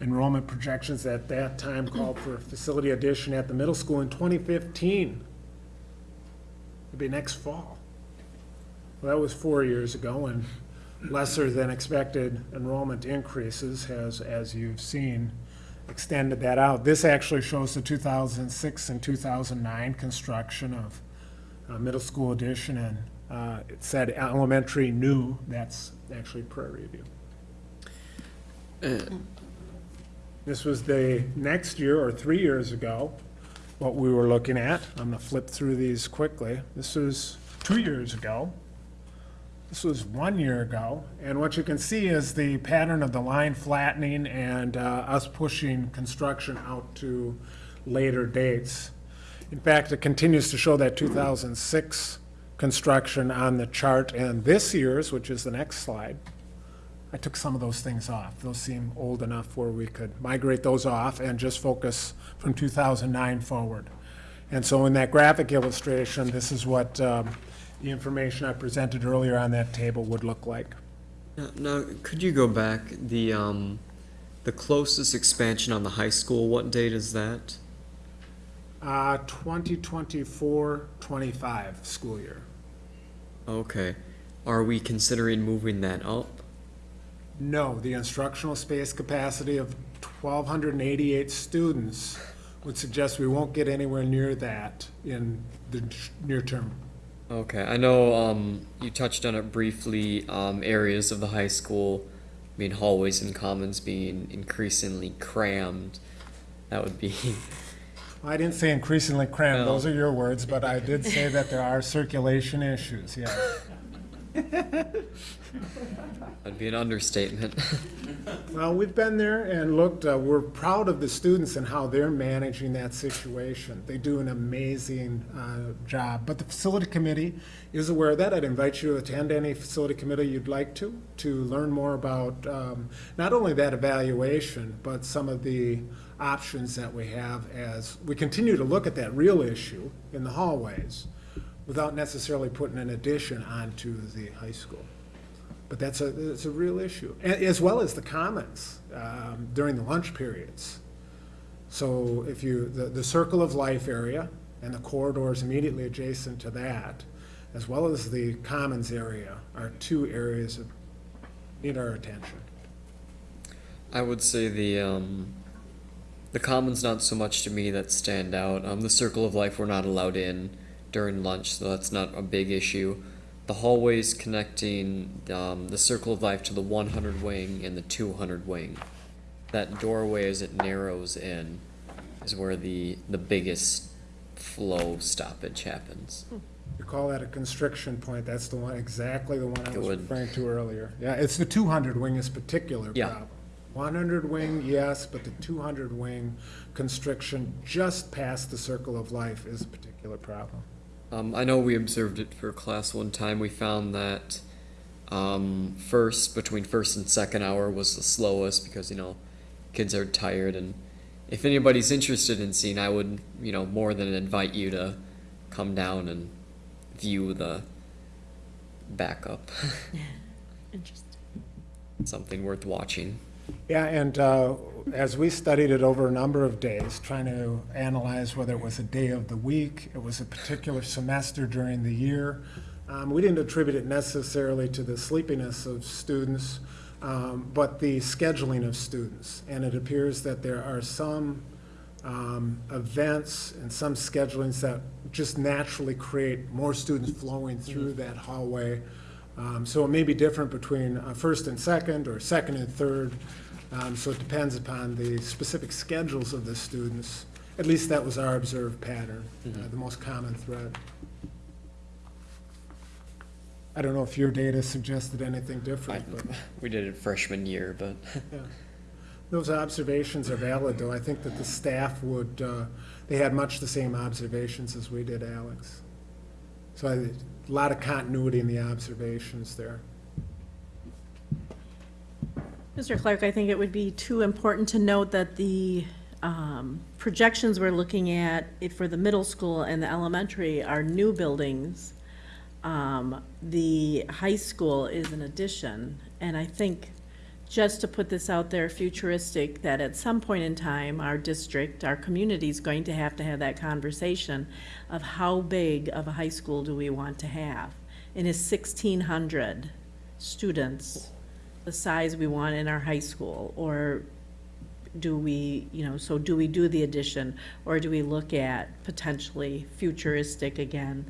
enrollment projections at that time called for a facility addition at the middle school in 2015. It'd be next fall. Well, that was four years ago, and lesser than expected enrollment increases has, as you've seen, extended that out. This actually shows the 2006 and 2009 construction of uh, middle school addition, and uh, it said elementary new, that's actually Prairie View. This was the next year, or three years ago, what we were looking at. I'm gonna flip through these quickly. This was two years ago. This was one year ago, and what you can see is the pattern of the line flattening and uh, us pushing construction out to later dates. In fact, it continues to show that 2006 construction on the chart, and this year's, which is the next slide, I took some of those things off. Those seem old enough where we could migrate those off and just focus from 2009 forward. And so in that graphic illustration, this is what um, the information I presented earlier on that table would look like. Now, now, could you go back, the, um, the closest expansion on the high school, what date is that? Uh, 2024, 25 school year. Okay. Are we considering moving that up? No, the instructional space capacity of 1,288 students would suggest we won't get anywhere near that in the near term. Okay, I know, um, you touched on it briefly, um, areas of the high school, I mean, hallways and commons being increasingly crammed. That would be, [LAUGHS] I didn't say increasingly crammed, No. those are your words, but I did say that there are circulation issues, yes. [LAUGHS] [LAUGHS] that'd be an understatement. [LAUGHS] Well, we've been there and looked, uh, we're proud of the students and how they're managing that situation. They do an amazing uh, job. But the facility committee is aware of that. I'd invite you to attend any facility committee you'd like to, to learn more about um, not only that evaluation, but some of the options that we have as we continue to look at that real issue in the hallways without necessarily putting an addition onto the high school. But that's a, it's a real issue, as well as the commons um, during the lunch periods. So if you, the, the Circle of Life area and the corridors immediately adjacent to that, as well as the commons area, are two areas that need our attention. I would say the um, the commons not so much to me that stand out. Um, the circle of life we're not allowed in during lunch, so that's not a big issue. The hallways connecting um, the circle of life to the 100 wing and the 200 wing, that doorway as it narrows in, is where the the biggest flow stoppage happens. You call that a constriction point, that's the one, exactly the one I It was would. referring to earlier. Yeah, it's the two hundred wing is particular Yeah. problem. One hundred wing, yes, but the two hundred wing constriction just past the circle of life is a particular problem. Um, I know we observed it for class one time. We found that um, first, between first and second hour, was the slowest because you know kids are tired. And if anybody's interested in seeing, I would you know more than invite you to come down and view the backup. [LAUGHS] [LAUGHS] Interesting. Something worth watching. Yeah, and uh, as we studied it over a number of days, trying to analyze whether it was a day of the week, it was a particular semester during the year, um, we didn't attribute it necessarily to the sleepiness of students, um, but the scheduling of students. And it appears that there are some um, events and some schedulings that just naturally create more students flowing through that hallway. Um, So it may be different between uh, first and second, or second and third. Um, So it depends upon the specific schedules of the students. At least that was our observed pattern, uh, the most common thread. I don't know if your data suggested anything I, different, but. [LAUGHS] we did it freshman year, but [LAUGHS] Yeah. Those observations are valid, though. I think that the staff would, uh, they had much the same observations as we did, Alex. So I- a lot of continuity in the observations there. Mr. Clark, I think it would be too important to note that the um, projections we're looking at for the middle school and the elementary are new buildings. Um, The high school is an addition, and I think, just to put this out there futuristic, that at some point in time, our district, our community is going to have to have that conversation of how big of a high school do we want to have? And is sixteen hundred students the size we want in our high school? Or do we, you know, so do we do the addition? Or do we look at potentially futuristic again,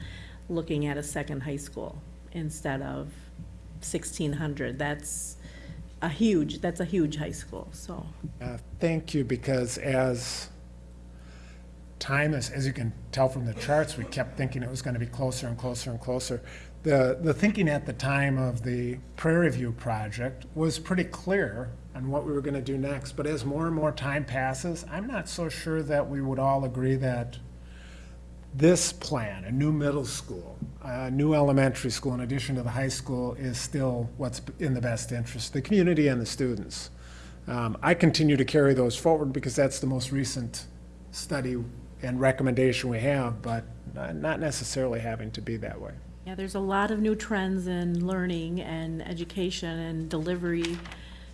looking at a second high school instead of sixteen hundred? That's a huge, that's a huge high school, so. Uh, Thank you, because as time is, as you can tell from the charts, we kept thinking it was going to be closer and closer and closer. The, the thinking at the time of the Prairie View project was pretty clear on what we were going to do next, but as more and more time passes, I'm not so sure that we would all agree that this plan, a new middle school, a new elementary school in addition to the high school, is still what's in the best interest, of the community and the students. Um, I continue to carry those forward because that's the most recent study and recommendation we have, but not not necessarily having to be that way. Yeah, there's a lot of new trends in learning and education and delivery.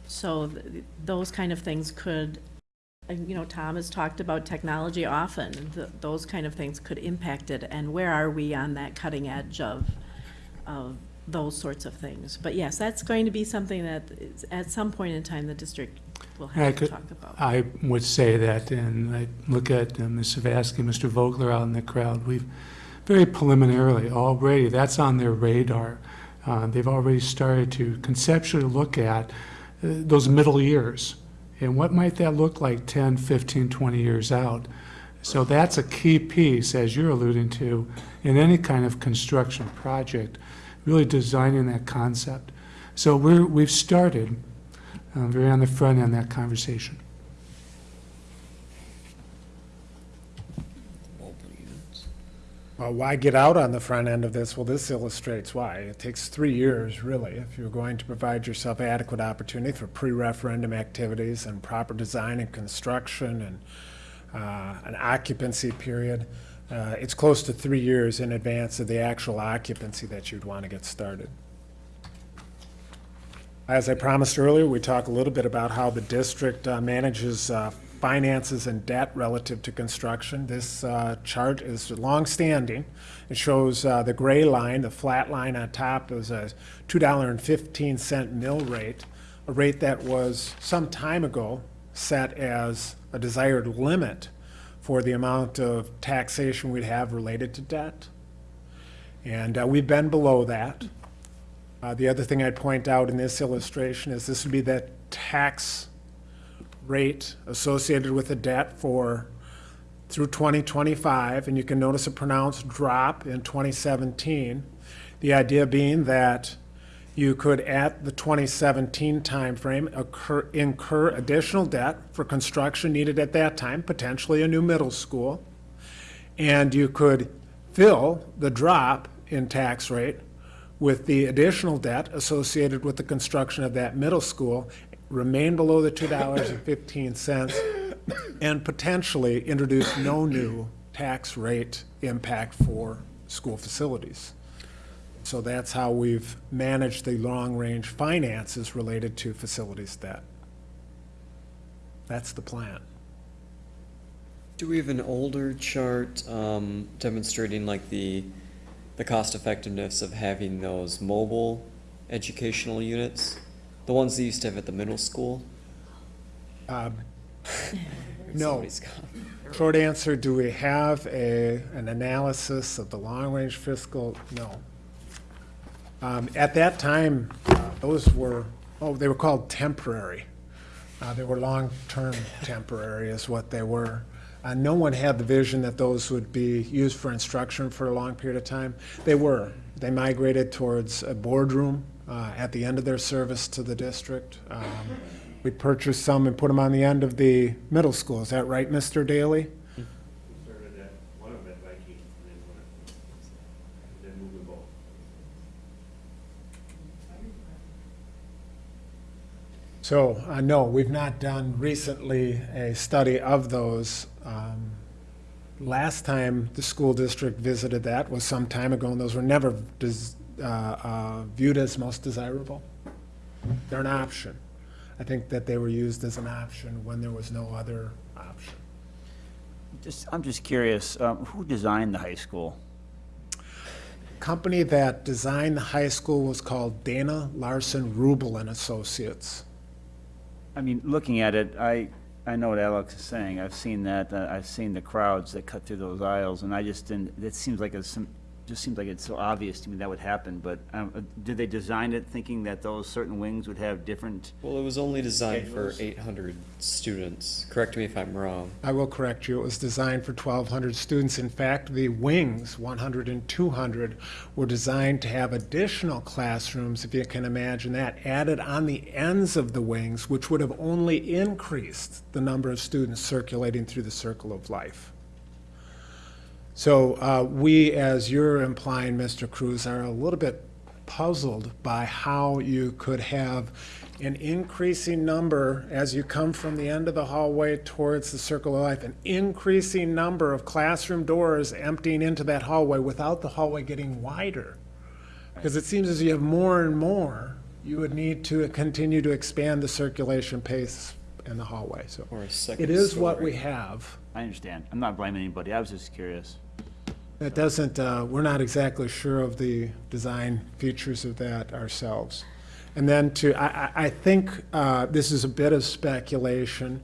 So th- those kind of things could, and, you know, Tom has talked about technology often. th- Those kind of things could impact it. And where are we on that cutting edge of, of those sorts of things? But yes, that's going to be something that is, at some point in time, the district will I have to could- talk about. I would say that, and I look at uh, Ms. Savasky, Mr. Vogler out in the crowd, we've very preliminarily already, that's on their radar. Uh, They've already started to conceptually look at uh, those middle years. And what might that look like 10, 15, 20 years out? So that's a key piece, as you're alluding to, in any kind of construction project, really designing that concept. So we're, we've started, uh, very on the front end that conversation. Mobile units. Well, why get out on the front end of this? Well, this illustrates why. It takes three years, really, if you're going to provide yourself adequate opportunity for pre-referendum activities and proper design and construction and uh, an occupancy period. Uh, It's close to three years in advance of the actual occupancy that you'd want to get started. As I promised earlier, we talk a little bit about how the district uh, manages uh, finances and debt relative to construction. This uh, chart is longstanding. It shows uh, the gray line, the flat line on top is a $2.15 mill rate, a rate that was some time ago set as a desired limit for the amount of taxation we'd have related to debt. And uh, we've been below that. Uh, The other thing I'd point out in this illustration is this would be the tax rate associated with the debt for, through 2025, and you can notice a pronounced drop in 2017. The idea being that you could, at the 2017 timeframe, occur, incur additional debt for construction needed at that time, potentially a new middle school, and you could fill the drop in tax rate with the additional debt associated with the construction of that middle school, remain below the two dollars and fifteen cents, and potentially introduce no new tax rate impact for school facilities. So that's how we've managed the long-range finances related to facilities debt. That's the plan. Do we have an older chart um, demonstrating like the the cost effectiveness of having those mobile educational units? The ones they used to have at the middle school? Um, [LAUGHS] No. Somebody's Short answer, do we have a, an analysis of the long-range fiscal? No. Um, At that time, uh, those were, oh, they were called temporary. Uh, They were long-term [LAUGHS] temporary is what they were. Uh, No one had the vision that those would be used for instruction for a long period of time. They were. They migrated towards a boardroom uh, at the end of their service to the district. Um, We purchased some and put them on the end of the middle school. Is that right, Mr. Daly? So, uh, no, we've not done recently a study of those. Um, Last time the school district visited that was some time ago, and those were never des- uh, uh, viewed as most desirable. They're an option. I think that they were used as an option when there was no other option. Just, I'm just curious, um, who designed the high school? Company that designed the high school was called Dana Larson Roubal and Associates. I mean, looking at it, I, I know what Alex is saying. I've seen that, uh, I've seen the crowds that cut through those aisles, and I just didn't, it seems like it's some, just seems like it's so obvious to me that would happen, but, um, uh, did they design it thinking that those certain wings would have different? Well, it was only designed for Schedules. 800 students. Correct me if I'm wrong. I will correct you, it was designed for 1,200 students. In fact, the wings, 100 and 200, were designed to have additional classrooms, if you can imagine that, added on the ends of the wings, which would have only increased the number of students circulating through the circle of life. So uh, we, as you're implying, Mr. Cruz, are a little bit puzzled by how you could have an increasing number, as you come from the end of the hallway towards the circle of life, an increasing number of classroom doors emptying into that hallway without the hallway getting wider. Because it seems as you have more and more, you would need to continue to expand the circulation pace in the hallway, so. Or a second It is what we have. I understand. I'm not blaming anybody. I was just curious. It doesn't, uh, we're not exactly sure of the design features of that ourselves. And then to, I, I, I think, uh, this is a bit of speculation.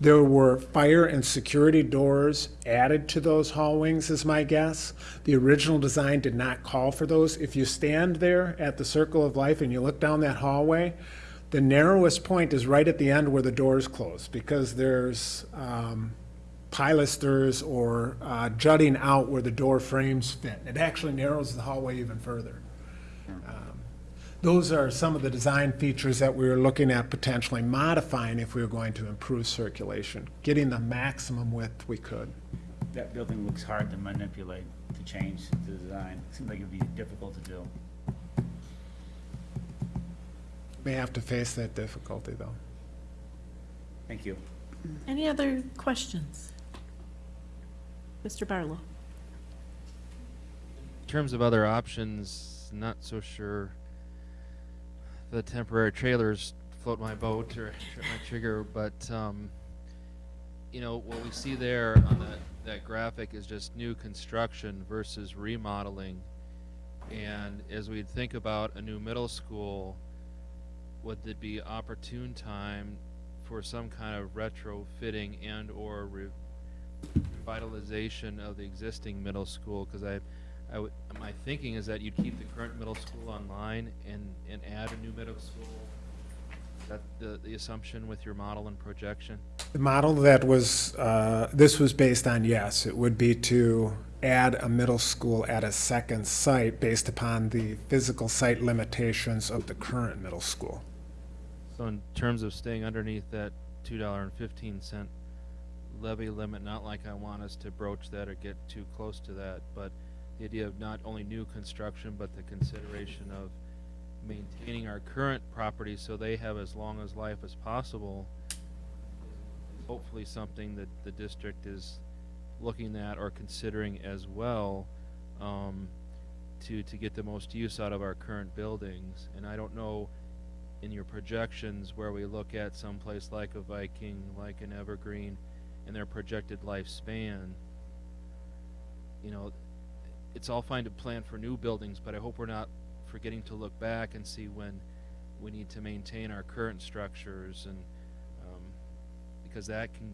There were fire and security doors added to those hall wings, is my guess. The original design did not call for those. If you stand there at the Circle of Life and you look down that hallway, the narrowest point is right at the end where the doors close, because there's, um, pilasters or uh, jutting out where the door frames fit. It actually narrows the hallway even further. Um, Those are some of the design features that we were looking at potentially modifying if we were going to improve circulation, getting the maximum width we could. That building looks hard to manipulate, to change the design. It Seems like it'd be difficult to do. May have to face that difficulty, though. Thank you. Any other questions? Mr. Barlow? In terms of other options, not so sure the temporary trailers float my boat or my trigger, but um, you know what we see there on that that graphic is just new construction versus remodeling. And as we think about a new middle school, would it be opportune time for some kind of retrofitting and or re- revitalization of the existing middle school? Because I, I my thinking is that you'd keep the current middle school online and, and add a new middle school. Is that the, the assumption with your model and projection? The model that was, uh, this was based on, yes, it would be to add a middle school at a second site based upon the physical site limitations of the current middle school. So in terms of staying underneath that $2.15 levy limit, not like I want us to broach that or get too close to that, but the idea of not only new construction, but the consideration of maintaining our current properties so they have as long as life as possible. Hopefully something that the district is looking at or considering as well, um, to, to get the most use out of our current buildings. And I don't know in your projections where we look at someplace like a Viking, like an Evergreen, and their projected lifespan, you know, it's all fine to plan for new buildings, but I hope we're not forgetting to look back and see when we need to maintain our current structures and, um, because that can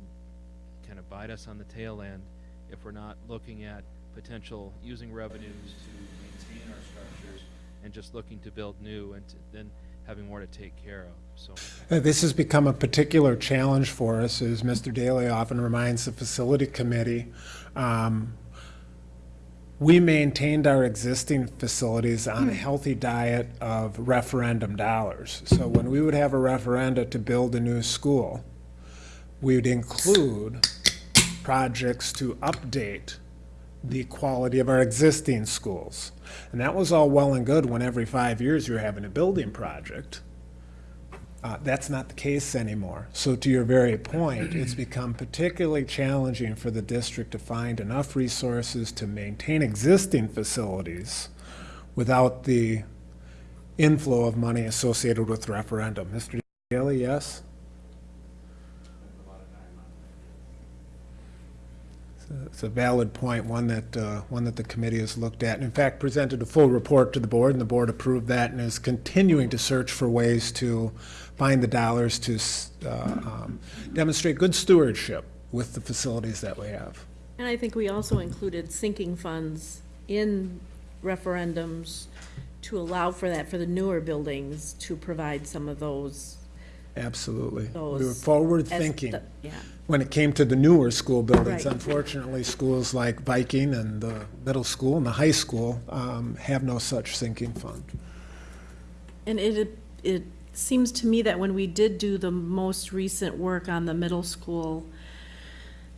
kind of bite us on the tail end if we're not looking at potential using revenues to maintain our structures and just looking to build new and then having more to take care of, so. Uh, This has become a particular challenge for us, as Mr. Daly often reminds the facility committee. Um, We maintained our existing facilities on a healthy diet of referendum dollars. So when we would have a referenda to build a new school, we would include projects to update the quality of our existing schools. And that was all well and good when every five years you're having a building project. Uh, that's not the case anymore. So to your very point, it's [CLEARS THROAT] become particularly challenging for the district to find enough resources to maintain existing facilities without the inflow of money associated with referendum. Mr. Daly, yes? It's a valid point, one that, uh, one that the committee has looked at, and in fact, presented a full report to the board, and the board approved that, and is continuing to search for ways to find the dollars to uh, um, demonstrate good stewardship with the facilities that we have. And I think we also included sinking funds in referendums to allow for that, for the newer buildings, to provide some of those, Absolutely. We were those. as forward-thinking the- Yeah, when it came to the newer school buildings. Right. Unfortunately, schools like Viking and the middle school and the high school um, have no such sinking fund. and it, it seems to me that when we did do the most recent work on the middle school,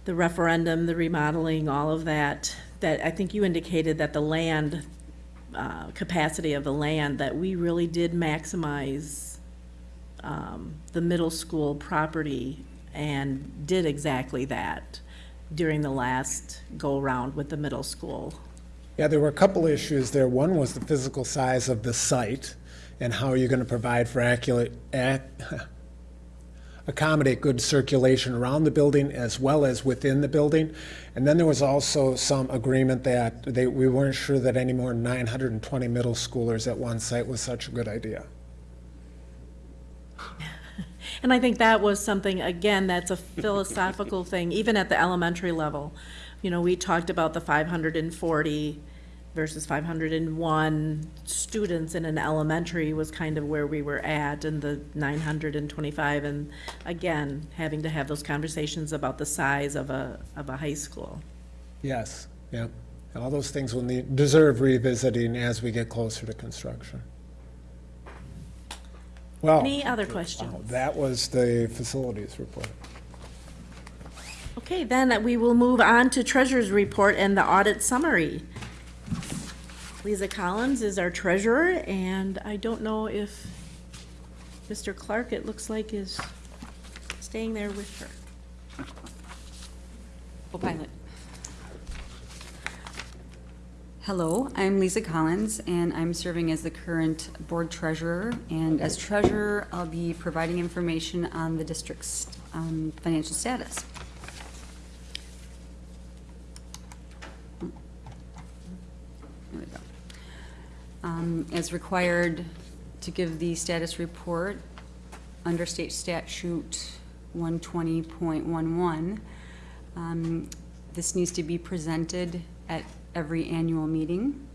the referendum, the remodeling, all of that, that I think you indicated that the land, uh, capacity of the land, that we really did maximize um, the middle school property and did exactly that during the last go-round with the middle school. Yeah, there were a couple issues there. One was the physical size of the site and how are you're going to provide for accurate, ac- [LAUGHS] accommodate good circulation around the building as well as within the building. And then there was also some agreement that they, we weren't sure that any more 920 middle schoolers at one site was such a good idea. [LAUGHS] And I think that was something, again, that's a philosophical [LAUGHS] thing, even at the elementary level. You know, we talked about the five hundred and forty versus five hundred and one students in an elementary was kind of where we were at, and the nine hundred and twenty-five, and again, having to have those conversations about the size of a, of a high school. Yes, yeah. All those things will need, deserve revisiting as we get closer to construction. Well, Any other questions? Uh, that was the facilities report. Okay, then we will move on to treasurer's report and the audit summary. Lisa Collins is our treasurer, and I don't know if Mr. Clark, it looks like, is staying there with her. Co-pilot. Hello, I'm Lisa Collins, and I'm serving as the current board treasurer. And as treasurer, I'll be providing information on the district's um, financial status. There we go. Um, As required to give the status report under state statute 120.11, um, This needs to be presented at every annual meeting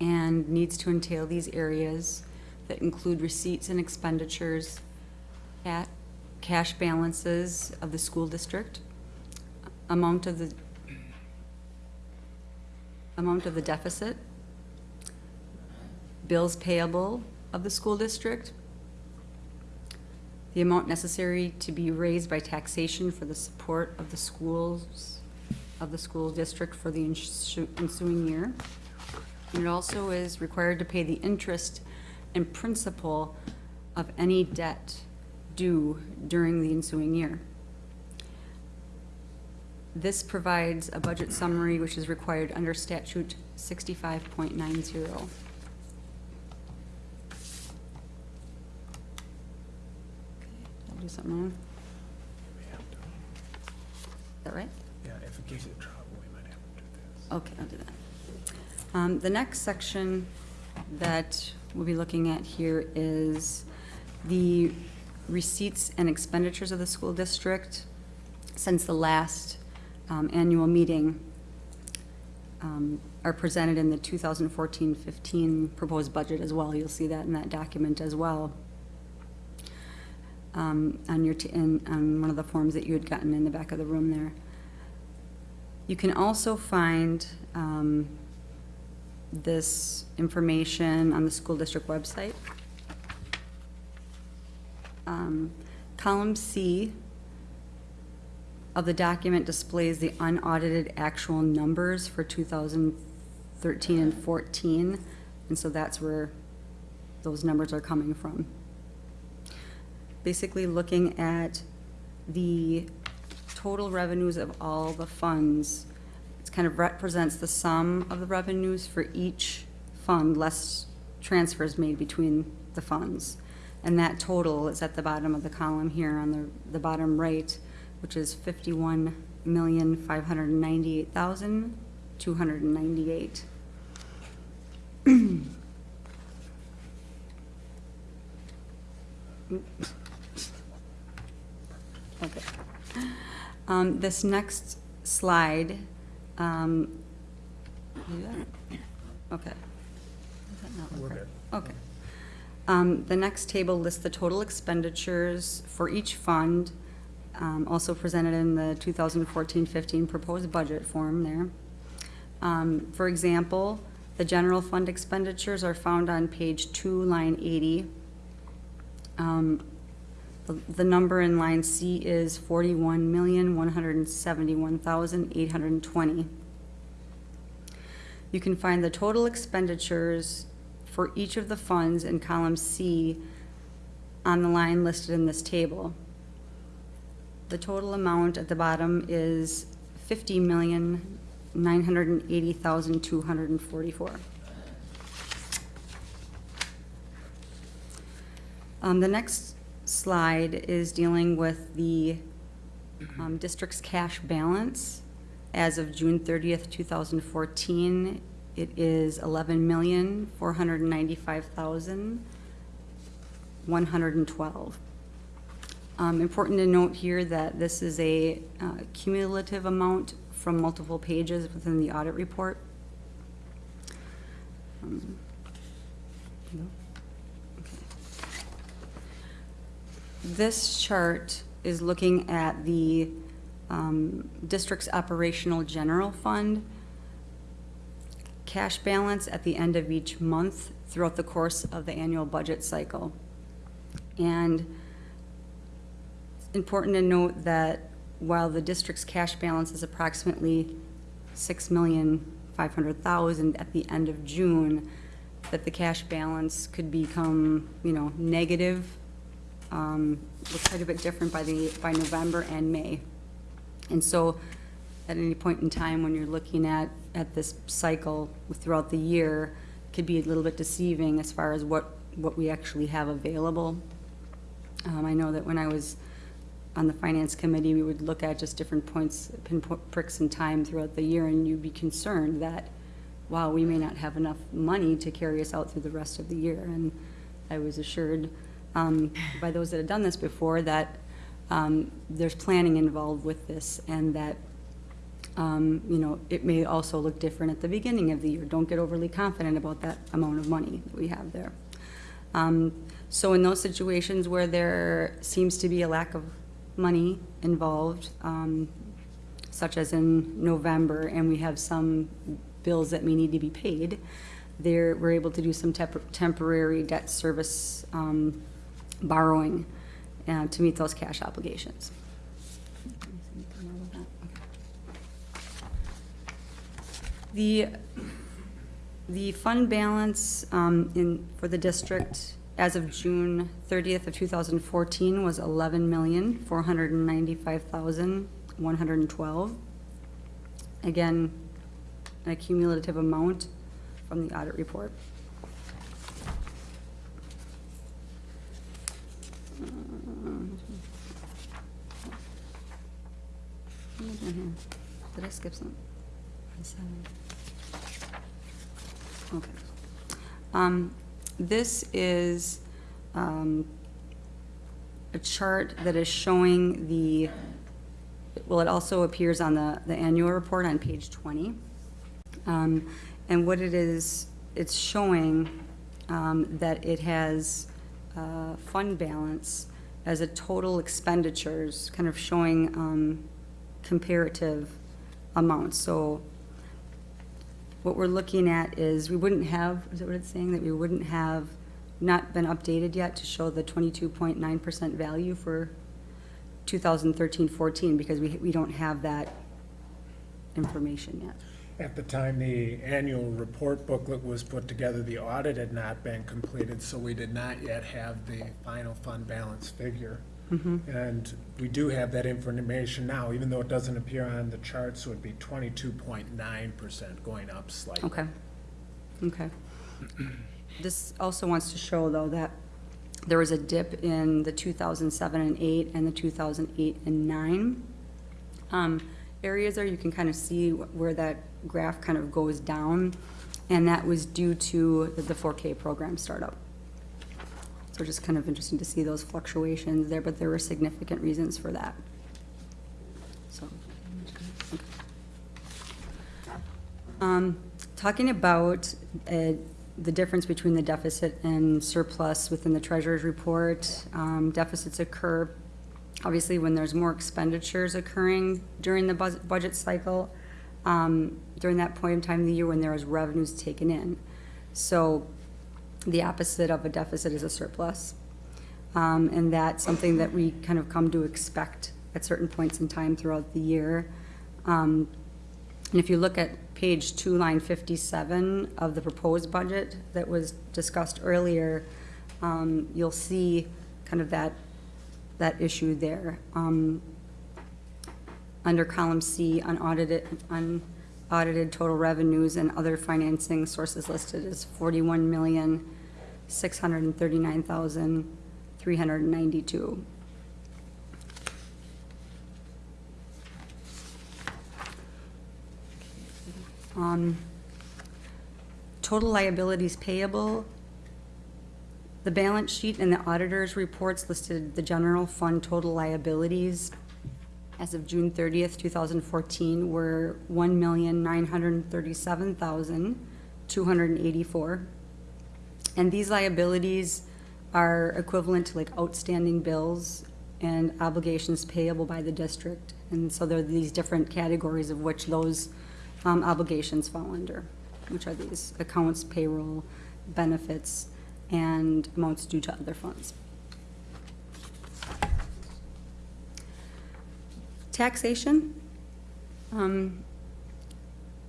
and needs to entail these areas that include receipts and expenditures, at cash balances of the school district, amount of the, amount of the deficit, bills payable of the school district, the amount necessary to be raised by taxation for the support of the schools, of the school district for the ensuing year. And it also is required to pay the interest and principal of any debt due during the ensuing year. This provides a budget summary which is required under statute sixty-five point nine zero. Did I do something wrong? Is that right? Yeah, if it gives you trouble, we might have to do this. Okay, I'll do that. Um, the next section that we'll be looking at here is the receipts and expenditures of the school district since the last, um, annual meeting, um, are presented in the 2014-15 proposed budget as well. You'll see that in that document as well. Um, on your, in, on one of the forms that you had gotten in the back of the room there. You can also find um, this information on the school district website. Um, Column C of the document displays the unaudited actual numbers for 2013 and 14, and so that's where those numbers are coming from. Basically, looking at the total revenues of all the funds. It kind of represents the sum of the revenues for each fund, less transfers made between the funds. And that total is at the bottom of the column here on the, the bottom right, which is fifty-one million, five hundred and ninety-eight thousand, two hundred and ninety-eight. [CLEARS THROAT] Okay. Um, this next slide, um. Okay. Does that not look right? Okay. Um, the next table lists the total expenditures for each fund, um, also presented in the 2014-15 proposed budget form there. Um, for example, the general fund expenditures are found on page two, line 80. Um, the- number in line C is forty-one million, one hundred and seventy-one thousand, eight hundred and twenty. You can find the total expenditures for each of the funds in column C on the line listed in this table. The total amount at the bottom is fifty million, nine hundred and eighty thousand, two hundred and forty-four. Um, the next slide is dealing with the, um, district's cash balance. As of June thirtieth, two thousand fourteen, it is eleven million, four hundred and ninety-five thousand, one hundred and twelve. Um, important to note here that this is a uh, cumulative amount from multiple pages within the audit report. Um, no? Okay. This chart is looking at the um, district's operational general fund cash balance at the end of each month throughout the course of the annual budget cycle. And it's important to note that while the district's cash balance is approximately six million five hundred thousand at the end of June, that the cash balance could become, you know, negative, um, look quite a bit different by the, by November and May. And so, at any point in time, when you're looking at, at this cycle throughout the year, could be a little bit deceiving as far as what, what we actually have available. Um, I know that when I was on the finance committee, we would look at just different points, pinpoint pricks in time throughout the year, and you'd be concerned that, wow, we may not have enough money to carry us out through the rest of the year. And I was assured um, by those that have done this before that um, there's planning involved with this, and that um, you know, it may also look different at the beginning of the year. Don't get overly confident about that amount of money that we have there. Um, so in those situations where there seems to be a lack of money involved, um, such as in November, and we have some bills that may need to be paid, there, we're able to do some tempor- temporary debt service, um, borrowing, uh, to meet those cash obligations. The, the fund balance um, in, for the district as of June 30th of 2014 was 11,495,112. Again, a cumulative amount from the audit report. Here? Did I skip some? Seven. Okay. Um, This is um, a chart that is showing the, well, it also appears on the, the annual report on page 20. Um, And what it is, it's showing um, that it has uh, fund balance as a total expenditures, kind of showing um, comparative amounts. So what we're looking at is, we wouldn't have, is that what it's saying, that we wouldn't have not been updated yet to show the twenty-two point nine percent value for 2013-14 because we, we don't have that information yet. At the time the annual report booklet was put together, the audit had not been completed, so we did not yet have the final fund balance figure. And we do have that information now, even though it doesn't appear on the chart, so it'd be twenty-two point nine percent going up slightly. Okay, okay. [CLEARS THROAT] This also wants to show, though, that there was a dip in the 2007 and 8 and the 2008 and 9 um, areas there. You can kind of see where that graph kind of goes down, and that was due to the 4K program startup. So just kind of interesting to see those fluctuations there, but there were significant reasons for that. So. okay. Um, Talking about uh, the difference between the deficit and surplus within the treasurer's report, um, deficits occur, obviously, when there's more expenditures occurring during the bus- budget cycle, um, during that point in time of the year when there is revenues taken in. So the opposite of a deficit is a surplus. Um, And that's something that we kind of come to expect at certain points in time throughout the year. Um, And if you look at page two, line fifty-seven of the proposed budget that was discussed earlier, um, you'll see kind of that, that issue there. Um, Under column C, unaudited, audited total revenues and other financing sources listed as forty-one million, six hundred and thirty-nine thousand, three hundred and ninety-two. Um, total liabilities payable, the balance sheet and the auditor's reports listed the general fund total liabilities as of June thirtieth, two thousand fourteen, were one million nine hundred and these liabilities are equivalent to like outstanding bills and obligations payable by the district. And so there are these different categories of which those um, obligations fall under, which are these accounts, payroll, benefits, and amounts due to other funds. Taxation. Um,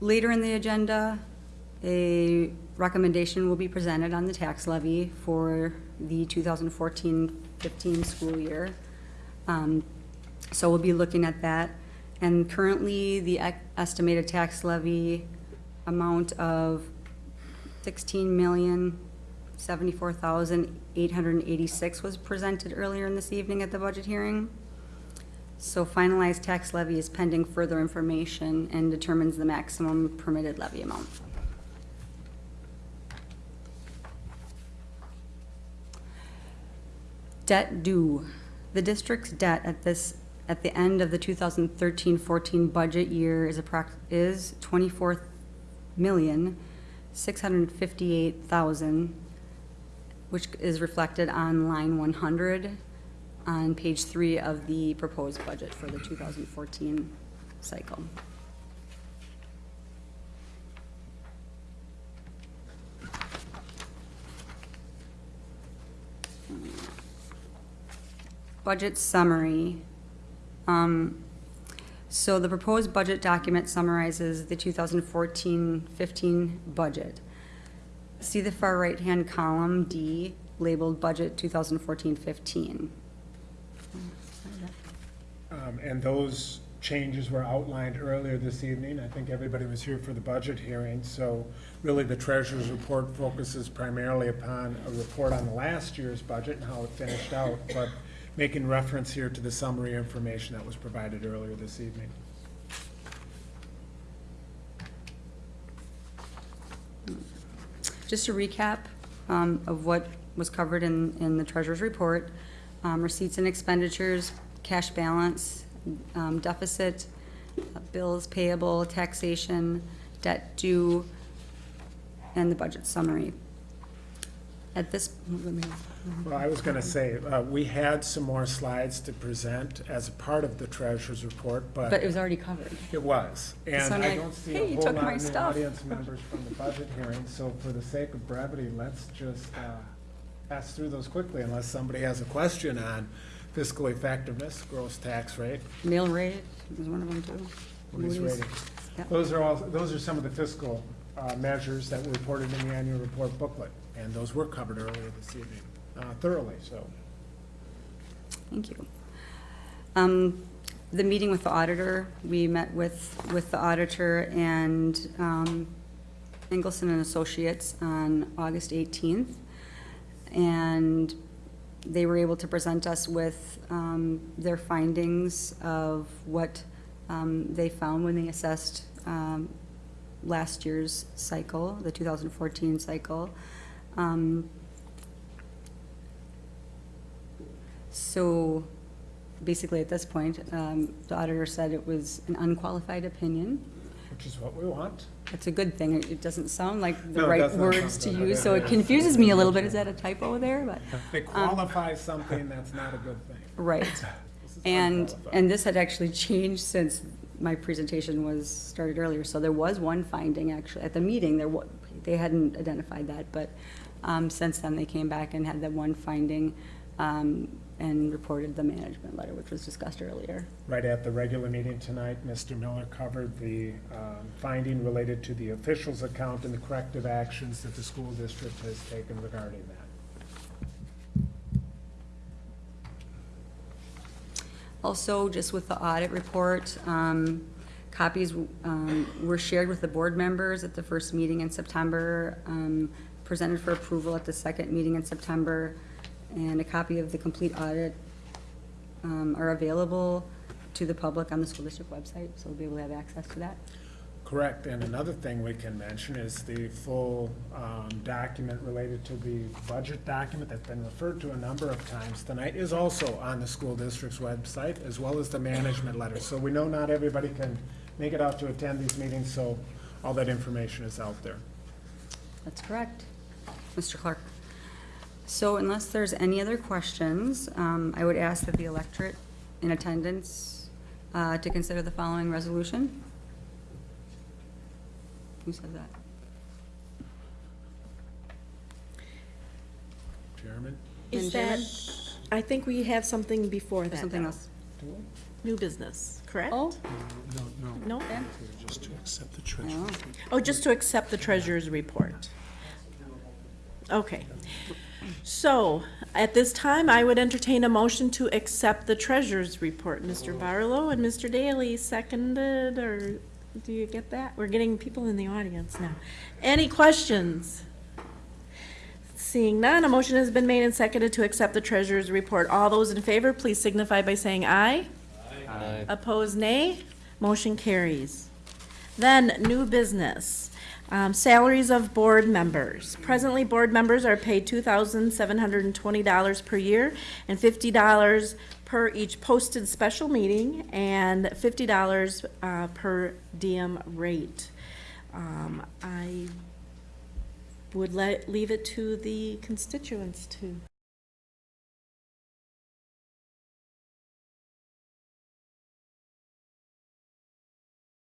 Later in the agenda, a recommendation will be presented on the tax levy for the 2014-15 school year. Um, So we'll be looking at that. And currently, the estimated tax levy amount of sixteen million, seventy-four thousand, eight hundred and eighty-six was presented earlier in this evening at the budget hearing. So finalized tax levy is pending further information and determines the maximum permitted levy amount. Debt due. The district's debt at this, at the end of the 2013-14 budget year is approx, is 24 million, 658,000, which is reflected on line 100 on page three of the proposed budget for the 2014 cycle. Budget summary. Um, So the proposed budget document summarizes the 2014-15 budget. See the far right-hand column, D, labeled Budget 2014-15. Um, And those changes were outlined earlier this evening. I think everybody was here for the budget hearing, so really the treasurer's report focuses primarily upon a report on last year's budget and how it finished out, but making reference here to the summary information that was provided earlier this evening. Just a recap um, of what was covered in, in the treasurer's report. Um, Receipts and expenditures, cash balance, um, deficit, uh, bills payable, taxation, debt due, and the budget summary. At this, let me- Well, I was gonna say, uh, we had some more slides to present as a part of the treasurer's report, but it was already covered. It was, and So I'm I like, don't see "Hey, a you whole took lot of new stuff." audience members from the budget hearing, so for the sake of brevity, let's just uh, pass through those quickly unless somebody has a question on fiscal effectiveness, gross tax rate, Mill rate was one of them too. Moody's. rating. Yep. Those are all, those are some of the fiscal uh, measures that were reported in the annual report booklet, and those were covered earlier this evening uh, thoroughly, so. Thank you. Um, The meeting with the auditor, we met with, with the auditor and um, Engelson and Associates on August 18th. And they were able to present us with um, their findings of what um, they found when they assessed um, last year's cycle, the 2014 cycle. Um, So basically, at this point, um, the auditor said it was an unqualified opinion. Which is what we want. That's a good thing. It- doesn't sound like the No, right words to use, so it confuses me a little bit. Is that a typo there? But, They qualify something that's not a good thing. right. [LAUGHS] And, and this had actually changed since my presentation was started earlier. So there was one finding, actually, at the meeting, there they hadn't identified that, but um, since then, they came back and had that one finding um, and reported the management letter, which was discussed earlier. Right at the regular meeting tonight, Mr. Miller covered the um, finding related to the officials account and the corrective actions that the school district has taken regarding that. Also, just with the audit report, um, Copies um, were shared with the board members at the first meeting in September, um, presented for approval at the second meeting in September, and a copy of the complete audit um, are available to the public on the school district website, so we'll be able to have access to that. Correct, and another thing we can mention is the full um, document related to the budget document that's been referred to a number of times tonight is also on the school district's website, as well as the management letter. So we know not everybody can make it out to attend these meetings, so all that information is out there. That's correct, Mr. Clark. So unless there's any other questions, um, I would ask that the electorate in attendance uh, to consider the following resolution. Who said that? Chairman? Is And that, I think we have something before that. Something though. else? New business, correct? Oh, No, no, No? just to accept the treasurer. no. Oh, just to accept the treasurer's report. Okay. So, at this time, I would entertain a motion to accept the treasurer's report. Mr. Barlow and Mr. Daly seconded, or do you get that? We're getting people in the audience now. Any questions? Seeing none, a motion has been made and seconded to accept the treasurer's report. All those in favor, please signify by saying aye. Aye. Opposed, nay. Motion carries. Then, new business. Um, Salaries of board members. Presently, board members are paid two thousand seven hundred and twenty dollars per year and fifty dollars per each posted special meeting and fifty dollars uh, per diem rate. Um, I would let, leave it to the constituents to